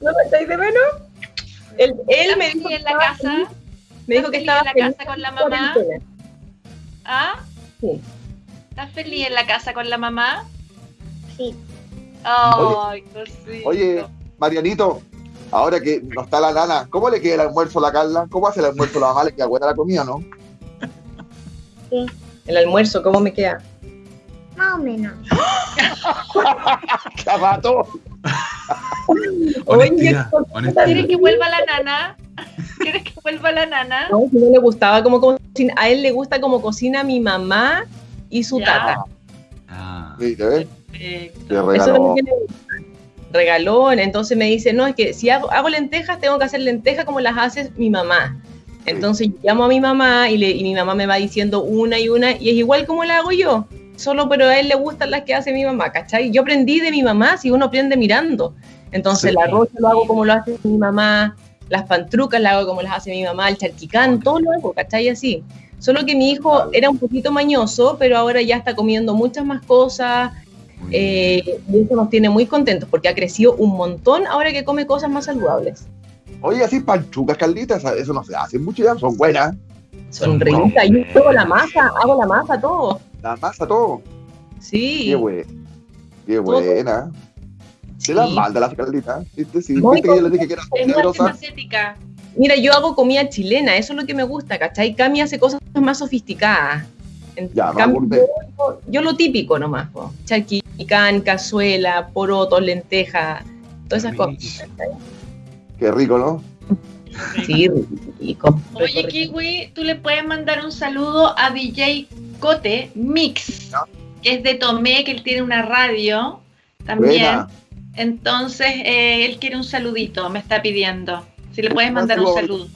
¿No me estáis de menos? Él, él me dijo en la casa. Me dijo que estaba en la casa con la mamá. ¿Ah? Sí. ¿Estás feliz en la casa con la mamá? Sí. Ay, oye, oye, Marianito, ahora que no está la nana, ¿cómo le queda el almuerzo a la Carla? ¿Cómo hace el almuerzo a la mamá? ¿Le queda buena la comida, no? Sí. El almuerzo, ¿cómo me queda? Más o menos. ¡Cabato! Oye, ¿quieres que vuelva la nana? ¿Quieres que vuelva la nana? No, no le gustaba como cocina. A él le gusta como cocina mi mamá y su tata. Ah. ¿Viste, regalón. regalón. Entonces me dice, no, es que si hago, lentejas, tengo que hacer lentejas como las hace mi mamá. Entonces llamo a mi mamá y, le, y mi mamá me va diciendo una y una, y es igual como la hago yo. Solo, pero a él le gustan las que hace mi mamá, ¿cachai? Yo aprendí de mi mamá, si uno aprende mirando. Entonces el arroz lo hago como lo hace mi mamá, las pantrucas las hago como las hace mi mamá, el charquicán, todo lo hago, ¿cachai? Así. Solo que mi hijo era un poquito mañoso, pero ahora ya está comiendo muchas más cosas eh, y eso nos tiene muy contentos porque ha crecido un montón ahora que come cosas más saludables. Oye, así panchucas, Carlitas, eso no se hace mucho ya, son buenas. Son ricas, yo hago la masa, hago la masa, todo. La masa, todo. Sí. Qué, buena. Qué buena. Se la manda la Carlita. ¿Viste? Sí, ¿viste que yo le dije que era generosa? Mira, yo hago comida chilena, eso es lo que me gusta, ¿cachai? Cami hace cosas más sofisticadas. Ya, yo, yo, lo típico nomás, charquicán, cazuela, porotos, lentejas, todas esas cosas. Qué rico, ¿no? Sí, rico. Oye, Kiwi, tú le puedes mandar un saludo a DJ Cote Mix, que es de Tomé, que él tiene una radio también. Entonces, eh, él quiere un saludito, me está pidiendo. Si le puedes mandar un saludo.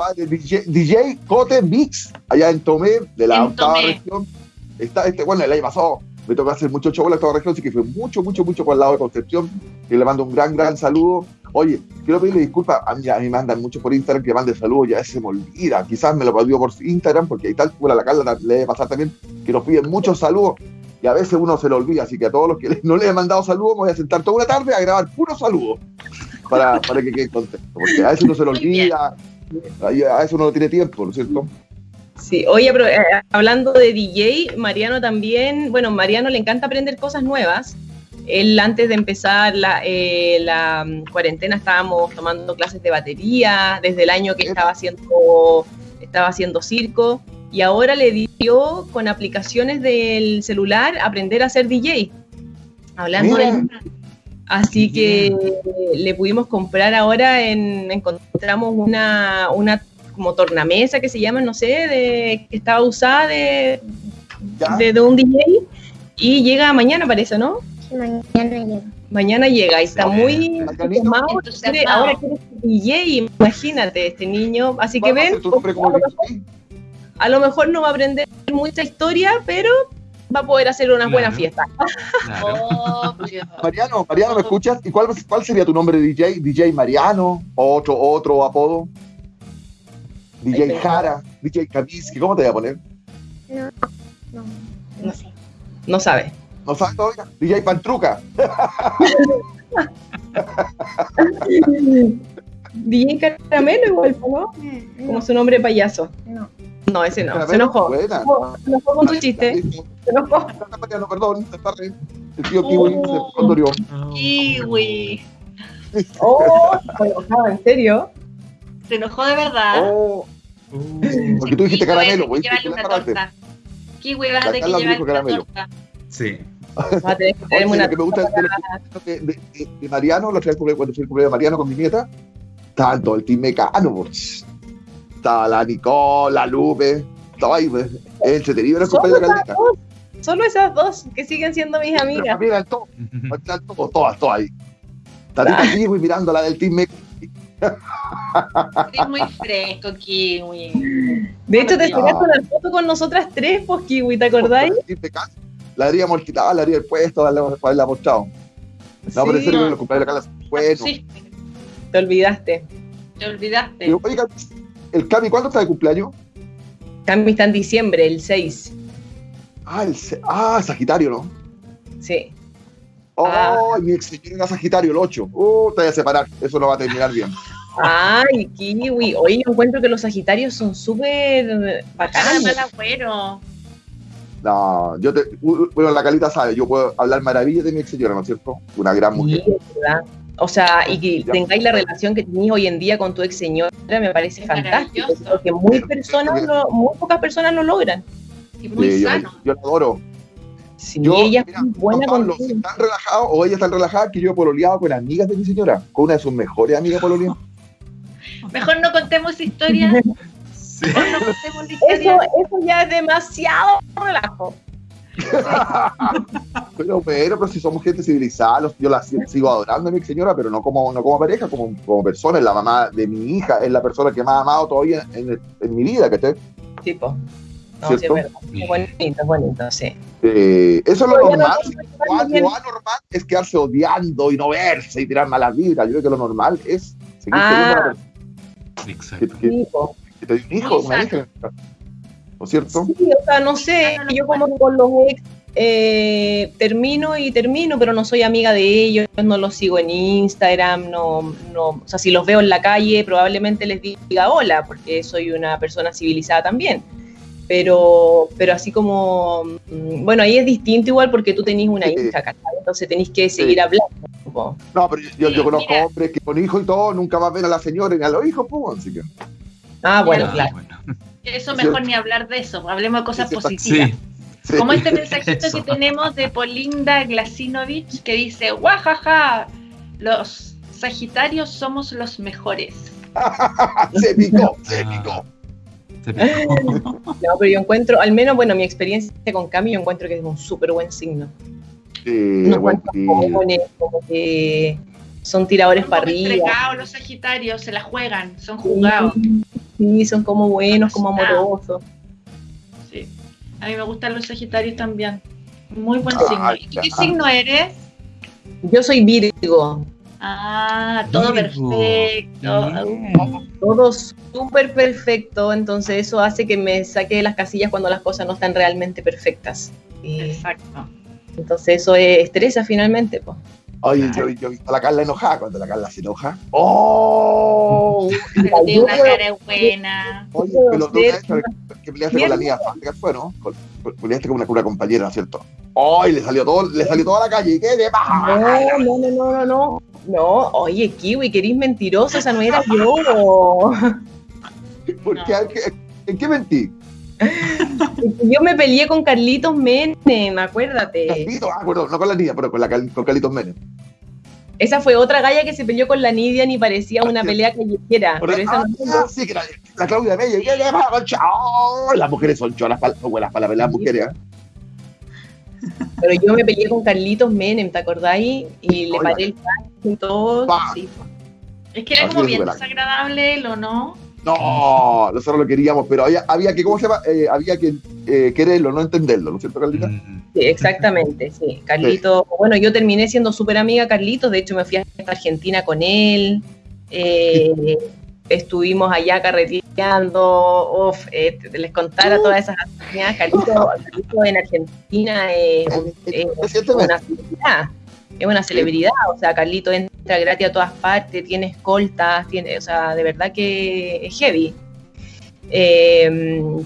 DJ, Cote Mix, allá en Tomé, de la octava región. Está, este, bueno, el año pasado me tocó hacer mucho show en la octava región, así que fue mucho, mucho, mucho por el lado de Concepción. Y le mando un gran, gran saludo. Oye, quiero pedirle disculpas, a mí, a mí me mandan mucho por Instagram que mande saludos, ya se me olvida. Quizás me lo pidió por Instagram, porque ahí tal, la Carla le debe pasar también, que nos piden muchos saludos y a veces uno se lo olvida, así que a todos los que no les he mandado saludos, me voy a sentar toda una tarde a grabar puros saludos para, para que quede contento, porque a veces uno se lo olvida, a veces uno no tiene tiempo, ¿no es cierto? Sí, oye, pero eh, hablando de DJ, Mariano también, bueno, Mariano le encanta aprender cosas nuevas. Él antes de empezar la, eh, la mm, cuarentena estábamos tomando clases de batería, desde el año que estaba haciendo, estaba haciendo circo y ahora le dio con aplicaciones del celular aprender a ser DJ. Hablando de... Así que le pudimos comprar ahora, en, encontramos una, una como tornamesa que se llama, no sé, de, que estaba usada de, de, un DJ y llega mañana parece, ¿no? Mañana llega. Mañana llega y está muy ahora quiere DJ, imagínate este niño, así que ven, a lo mejor no va a aprender mucha historia, pero va a poder hacer una buena Claro. fiesta. Claro. Obvio. Mariano, Mariano, ¿me escuchas? ¿Y cuál, cuál sería tu nombre de DJ? ¿DJ Mariano? ¿O otro, otro apodo? DJ Jara, DJ Kaminsky, ¿cómo te voy a poner? No, no, no sé. No sabe. ¿No sabes todavía? DJ Pantruca. DJ Caramelo igual, ¿no? Como su nombre payaso. No. No, ese no. Se enojó. Buena. Se enojó con tu chiste. Se enojó. Perdón, se re- El tío Kiwi se condorió. Kiwi. Oh, se enojaba, ¿en serio? Se enojó de verdad. Oh, Uh, porque tú dijiste caramelo, güey. que llevarle una torta. Kiwi, vas a La tener que llevarle una caramelo. torta. sí. Vas a tener que Oye, una lo que me gusta de, los- de, de- de- de Mariano, la otra vez cuando fui el cumpleaños de Mariano con mi nieta, estaban todo el team mecano. Estaba la Nicole, la Lupe, estaba ahí, pues. Es entretenido era el cumpleaños de esas Carlita. solo esas dos que siguen siendo mis amigas. Mira, todos, todas, todas ahí. Tatita Kiwi mirando la del team mecano. Es muy fresco, Kiwi. De hecho, te Ah. sacaste una foto con nosotras tres, pues, Kiwi, ¿te acordáis? La habríamos quitado, la habría puesto, la la habríamos mostrado. No, pero en serio, los cumpleaños de Carla son buenos. Sí, te olvidaste. te olvidaste. Oiga, el Cami, ¿cuándo está de cumpleaños? Cami está en diciembre, el 6. Ah, el, se- ah, Sagitario, ¿no? Sí. Oh, Ah. mi ex señor era Sagitario, el 8. Uh, te voy a separar. Eso no va a terminar bien. Ay, Kiwi. Oye, yo encuentro que los Sagitarios son súper bacanos. mal agüero. No, yo te. Bueno, la calita sabe, yo puedo hablar maravillas de mi ex señora, ¿no es cierto? Una gran mujer. verdad. O sea, y que tengáis la relación que tenéis hoy en día con tu ex señora me parece Es fantástico. Porque muy, personas lo- muy pocas personas lo logran. Y muy Sí, yo, sano. yo la adoro. Sí, Yo, ella mira, es buena Pablo, contigo. si están relajados o ella están relajada, que yo he pololeado con amigas de mi señora, con una de sus mejores amigas pololeadas. Mejor no contemos historias. Sí. Mejor no contemos Eso, historia. eso ya es demasiado relajo. Pero, pero, pero si somos gente civilizada, los- yo la si- sigo adorando a mi señora, pero no como, no como pareja, como, como persona. Es la mamá de mi hija, es la persona que más ha amado todavía en, en- en mi vida, ¿cachai? Tipo. No, sí, es ¿Cierto? verdad. Es bonito, es bonito, sí. Eh, eso es lo normal. Lo, anormal es quedarse odiando y no verse y tirar malas vibras. Yo creo que lo normal es seguir Ah. queriendo a la persona Exacto. que, que- te un hijo, una hija. ¿No es cierto? Sí, o sea, no sé, yo como con los ex eh, termino y termino, pero no soy amiga de ellos, no los sigo en Instagram, no, no, o sea, si los veo en la calle probablemente les diga hola, porque soy una persona civilizada también. Pero, pero así como, mm, bueno, ahí es distinto igual porque tú tenés una Sí. hija, ¿cachai? Entonces tenés que seguir hablando. No, pero yo, conozco mira. hombres que con hijos y todo nunca más ven a la señora ni a los hijos, pues, así que. Ah, bueno, Ah, claro. bueno. Eso Sí. mejor ni hablar de eso. Hablemos de cosas positivas. Sí. sí. Como este mensajito Eso. que tenemos de Polinda Glasinovich que dice, guajaja, los Sagitarios somos los mejores. se picó, se Ah. picó. No, pero yo encuentro, al menos, bueno, mi experiencia con Cami, yo encuentro que es un súper buen signo. Sí, No buen encuentro tío. jóvenes, como que son tiradores Son para arriba. entregados los Sagitarios, se la juegan, son jugados. Sí, son como buenos, como amorosos. Sí. A mí me gustan los Sagitarios también. Muy buen Ah, signo. ¿Y tú qué signo eres? Yo soy Virgo, Ah, todo Virgo. perfecto. Bien. todo súper perfecto, entonces eso hace que me saque de las casillas cuando las cosas no están realmente perfectas. Exacto. entonces eso es- estresa finalmente. Pues. Oye, yo, yo he visto a la Carla enojada cuando la Carla se enoja. ¡Oh! Pero tiene una cara buena. Oye, pero tú que peleaste con la niña fue, ¿no? Con- con- Peleaste con una, una compañera, ¿no es cierto? ¡Ay! le salió todo, le salió toda la calle. ¿Y qué te pasa? No, no, no, no, no, no. No, oye, Kiwi, que eres mentiroso, esa no era yo. ¿Por qué? ¿En qué- ¿En qué mentí? Yo me peleé con Carlitos Menem, acuérdate. Carlitos, ah, no con la niña, pero con, la, con Carlitos Menem. Esa fue otra galla que se peleó con la Nidia ni parecía una pelea callejera. Pero esa ah, sí, que la, la Claudia Mella. ¿Qué te pasa, concha? ¡Oh! las mujeres son cholas, para, buenas para las mujeres. ¿eh? Pero yo me peleé con Carlitos Menem, ¿te acordáis? Y le Oiga. paré el traje y todo. Pa. Sí. Es que era como bien desagradable él, ¿o no? No, nosotros lo queríamos, pero había, había que, ¿cómo se llama? Eh, había que eh, quererlo, no entenderlo, ¿no es cierto, Carlita? Mm. Sí, exactamente, sí. Carlito, bueno, yo terminé siendo súper amiga Carlitos, de hecho me fui a Argentina con él. Eh, estuvimos allá carreteando, eh, les contara todas esas actividades. Carlito, en Argentina es, una celebridad, es una celebridad, o sea, Carlito entra gratis a todas partes, tiene escoltas, tiene, o sea, de verdad que es heavy. Eh,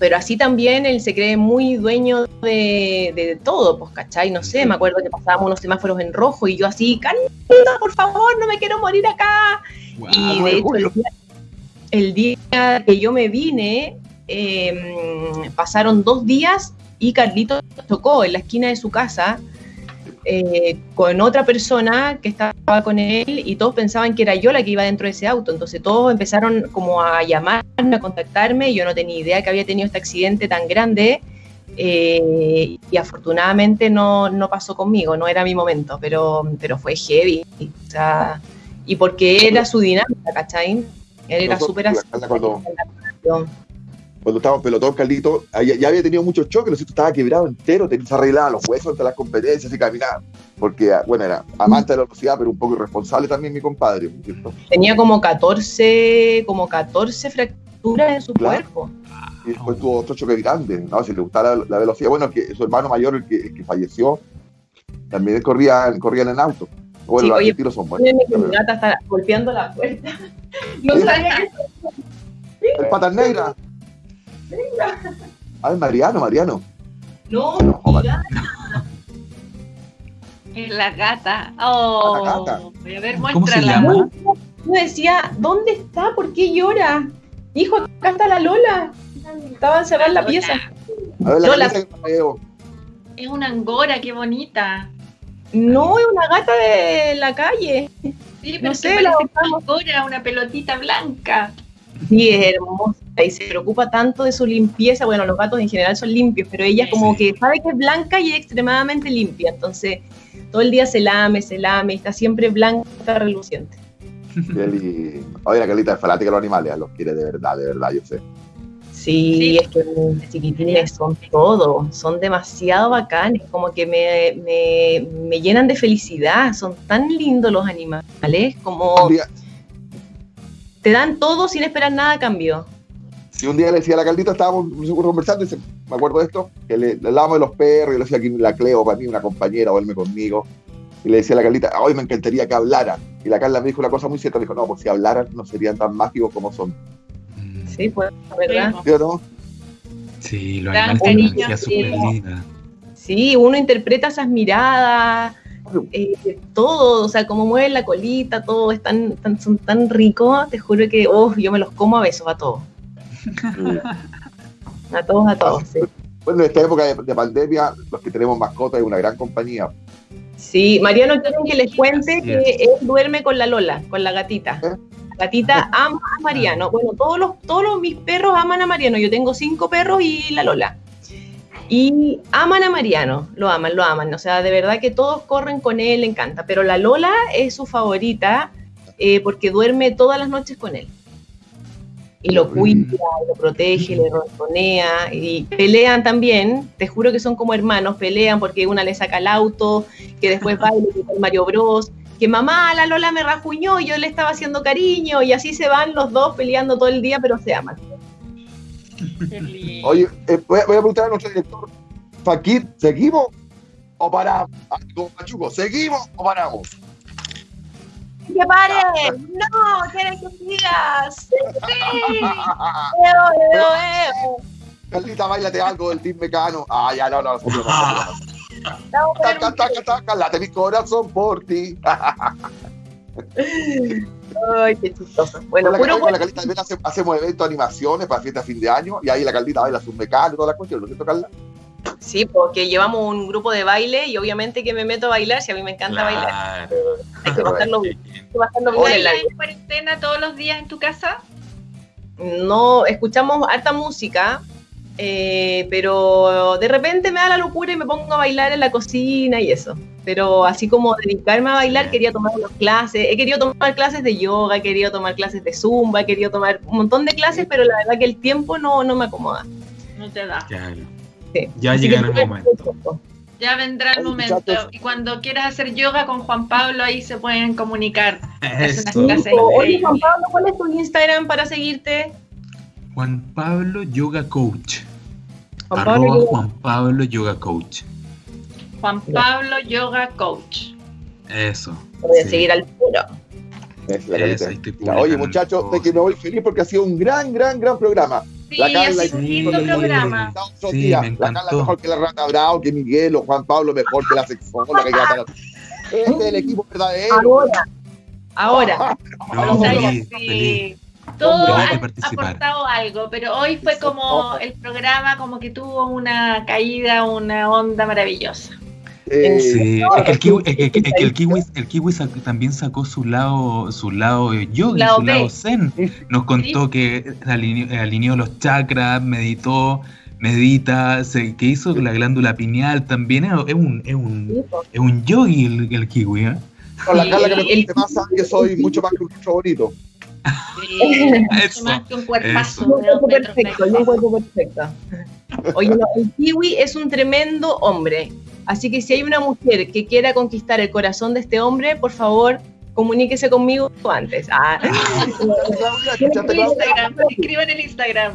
pero así también él se cree muy dueño de, todo, pues, ¿cachai? No sé, me acuerdo que pasábamos unos semáforos en rojo y yo así, Carlito, por favor, no me quiero morir acá y de hecho, el día, que yo me vine, em, pasaron dos días y Carlito tocó en la esquina de su casa eh, con otra persona que estaba con él y todos pensaban que era yo la que iba dentro de ese auto. Entonces todos empezaron como a llamarme, a contactarme. Yo no tenía idea que había tenido este accidente tan grande. Eh, y afortunadamente no, no, pasó conmigo, no era mi momento, pero, pero fue heavy. O sea, y porque era su dinámica, ¿cachai? Él era súper así. Cuando, cuando estábamos pelotón, Carlito, ya, había tenido muchos choques, ¿no? estaba quebrado entero, tenía que arreglar los huesos ante las competencias y caminar. Porque, ah, bueno, era amante de la velocidad, pero un poco irresponsable también mi compadre. Tenía como 14, como 14 fracturas en su cuerpo. Y después tuvo otro choque grande, ¿no? Si le gustaba la, velocidad, bueno, que su hermano mayor, el que, el que falleció, también corría, corrían en auto. Bueno, los oye, tiros son buenos. Mi gata está golpeando la puerta. No sabía que. El patas negra. Ay, Mariano, Mariano. No, no Es la gata. Oh, la gata. Voy a ver, ¿Cómo se llama? Yo decía, ¿dónde está? ¿Por qué llora? Hijo, acá está la Lola. Estaba encerrada en la pieza. A ver, la Lola. Es una angora, qué bonita. No, es una gata de la calle. Sí, pero no sé, la angora, una pelotita blanca. Sí, es hermosa y se preocupa tanto de su limpieza. Bueno, los gatos en general son limpios, pero ella como que sabe que es blanca y es extremadamente limpia. Entonces, todo el día se lame, se lame, y está siempre blanca, reluciente. Oye, la Carlita es fanática de los animales, los quiere de verdad, de verdad, yo sé. Sí, es que los chiquitines son todo, son demasiado bacanes, como que me, me, llenan de felicidad, son tan lindos los animales, como te dan todo sin esperar nada a cambio. Si un día le decía a la Caldita, estábamos conversando, y me acuerdo de esto, que le, le hablábamos de los perros, y le decía aquí la Cleo para mí, una compañera, o verme conmigo, y le decía a la Caldita, hoy me encantaría que hablara. Y la Carla me dijo una cosa muy cierta, me dijo, no, pues si hablaran no serían tan mágicos como son. Sí, pues, ¿verdad? ¿Sí o no? Sí, los animales tienen energía súper linda. Sí, uno interpreta esas miradas, eh, todo, o sea, cómo mueven la colita, todo, es tan, son tan ricos, te juro que oh, yo me los como a besos a todos. a todos, a todos. Sí. Bueno, en esta época de, pandemia, los que tenemos mascotas es una gran compañía. Sí, Mariano, quieren que les cuente que él duerme con la Lola, con la gatita. ¿Eh? gatita ama a Mariano. Bueno, todos los, todos mis perros aman a Mariano. Yo tengo cinco perros y la Lola. Y aman a Mariano, lo aman, lo aman. O sea, de verdad que todos corren con él, le encanta. Pero la Lola es su favorita eh, porque duerme todas las noches con él. Y lo cuida, lo protege, le ronronea y pelean también. Te juro que son como hermanos, pelean porque una le saca el auto, que después va y le quita el Mario Bros que mamá, la Lola me rajuñó y yo le estaba haciendo cariño y así se van los dos peleando todo el día, pero se aman. Oye, eh, voy, a, preguntar a nuestro director, Fakir, ¿seguimos o paramos? Ah, Machuco, ¿seguimos o paramos? ¡Que pare! ¡No! ¡Quieren que sigas! ¡Sí! ¡Eo, eo, eo! Carlita, bailate algo del Team Mecano. Ah, ya, no, no. no, no, no. Taca, taca, taca, late mi corazón por ti. Ay, qué chistoso. Bueno, con la, puro, con la Carlita también hace, hacemos eventos, animaciones para fiesta de fin de año y ahí la Carlita baila sus mecanos y todas las cuestiones, ¿no es cierto, Carla? Sí, porque llevamos un grupo de baile y obviamente que me meto a bailar si a mí me encanta claro. bailar. Hay que pasarlo, bien en la en cuarentena todos los días en tu casa? No, escuchamos harta música, eh, pero de repente me da la locura y me pongo a bailar en la cocina y eso. Pero así como dedicarme a bailar, quería tomar unas clases, he querido tomar clases de yoga, he querido tomar clases de zumba, he querido tomar un montón de clases, pero la verdad que el tiempo no, no me acomoda. No te da. Claro. Sí. Ya Así llegará el momento. Ya vendrá el momento. Y cuando quieras hacer yoga con Juan Pablo, ahí se pueden comunicar. Es una Eso. clase Oye. Juan Pablo, ¿cuál es tu Instagram para seguirte? Juan Pablo Yoga Coach. Juan Arroba Pablo, Juan Pablo Yoga Coach. Juan Pablo Yoga Coach. Eso. te voy a sí. seguir al puro. Es la Eso, Oye, muchachos, de que me voy feliz porque ha sido un gran, gran, gran programa. Sí, La ha Carla sido un programa. Sí, La Carla mejor que la Rata Bravo, que Miguel o Juan Pablo mejor que la sexóloga. que Este es el equipo verdadero. Ahora, ahora. No, O sea, feliz, sí, feliz. Todos Feliz de han participar. aportado algo, pero hoy fue como el programa como que tuvo una caída, una onda maravillosa. Eh, Sí, es que el kiwi, que- es que- es que el kiwi, el kiwi sac- también sacó su lado, su lado yogi, Lado su lado zen. Nos contó que alineó, alineó los chakras, meditó, medita, se, que hizo la glándula pineal también. Es, un, es un, es un yogi el, el kiwi, ¿eh? con la Carla que me el- sabe que soy mucho más que un bonito. Sí, mucho Eso, más que un cuerpazo Un cuerpo perfecto, un cuerpo perfecto. Oye, no, el kiwi es un tremendo hombre. Así que si hay una mujer que quiera conquistar el corazón de este hombre, por favor, comuníquese conmigo antes. Ah. Escriban en el Instagram.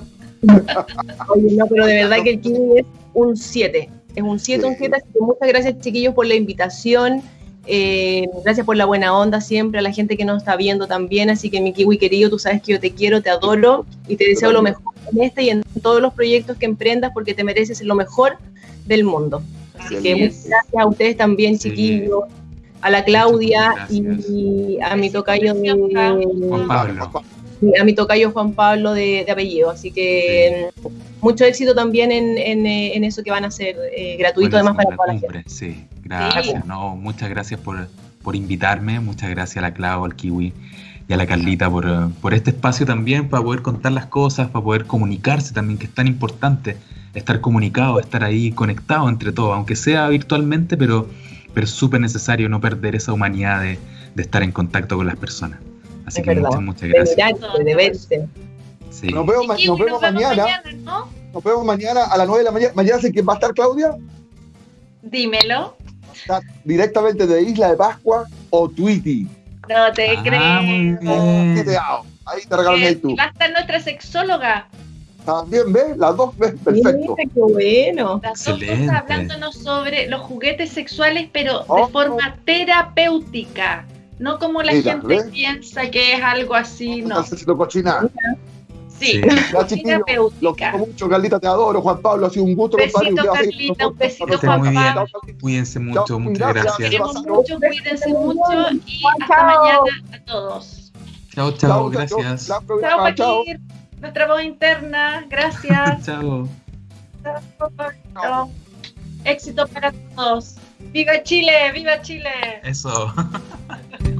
Oye, no, pero de verdad que el kiwi es un 7. Es un 7, un Sí. 7. Así que muchas gracias, chiquillos, por la invitación. Eh, gracias por la buena onda siempre, a la gente que nos está viendo también. Así que, mi kiwi querido, tú sabes que yo te quiero, te adoro y te deseo lo mejor en este y en todos los proyectos que emprendas porque te mereces lo mejor del mundo. Así Así que es. muchas gracias a ustedes también, Sí. chiquillos, a la Claudia y a mi tocayo de, Juan Pablo. a mi tocayo Juan Pablo de, de apellido. Así que mucho éxito también en, en, en eso que van a hacer eh, gratuito además para la toda la gente. Sí, gracias. No, muchas gracias por, por invitarme, muchas gracias a la Clau, al Kiwi y a la Carlita por, eh, por este espacio también, para poder contar las cosas, para poder comunicarse también, que es tan importante estar comunicado, estar ahí conectado entre todos, aunque sea virtualmente, pero, pero es súper necesario no perder esa humanidad de, de estar en contacto con las personas. Así Es que verdad. muchas, muchas gracias. de verte. Sí. Nos vemos, ma- nos vemos mañana. ¿no? Nos vemos mañana a las 9 de la mañana. ¿Mañana sé quién va a estar, Claudia? Dímelo. Está directamente de Isla de Pascua o Tweety. No te Ah, creo. Oh. Ahí te regalan Eh, el tú. va a estar nuestra sexóloga. También, ¿ves? Las dos, ¿ves? Perfecto. Mira, qué bueno. Las dos Excelente. cosas hablándonos sobre los juguetes sexuales, pero Oh. de forma terapéutica. No como la Mira, gente ¿ves? piensa que es algo así, no. Estás haciendo cochina. Sí, Sí. Los quiero mucho, Carlita, te adoro. Juan Pablo, ha sido un gusto, Besito, Carlita, un besito, muy bien. Pablo. Cuídense mucho, Chao, muchas gracias. gracias. Queremos mucho, cuídense mucho y hasta Chao. mañana a todos. Chao, Chao, chao, gracias. Chao. Paquir. Nuestra voz interna. Gracias. Chao. Chao. Éxito para todos. ¡Viva Chile! ¡Viva Chile! Eso.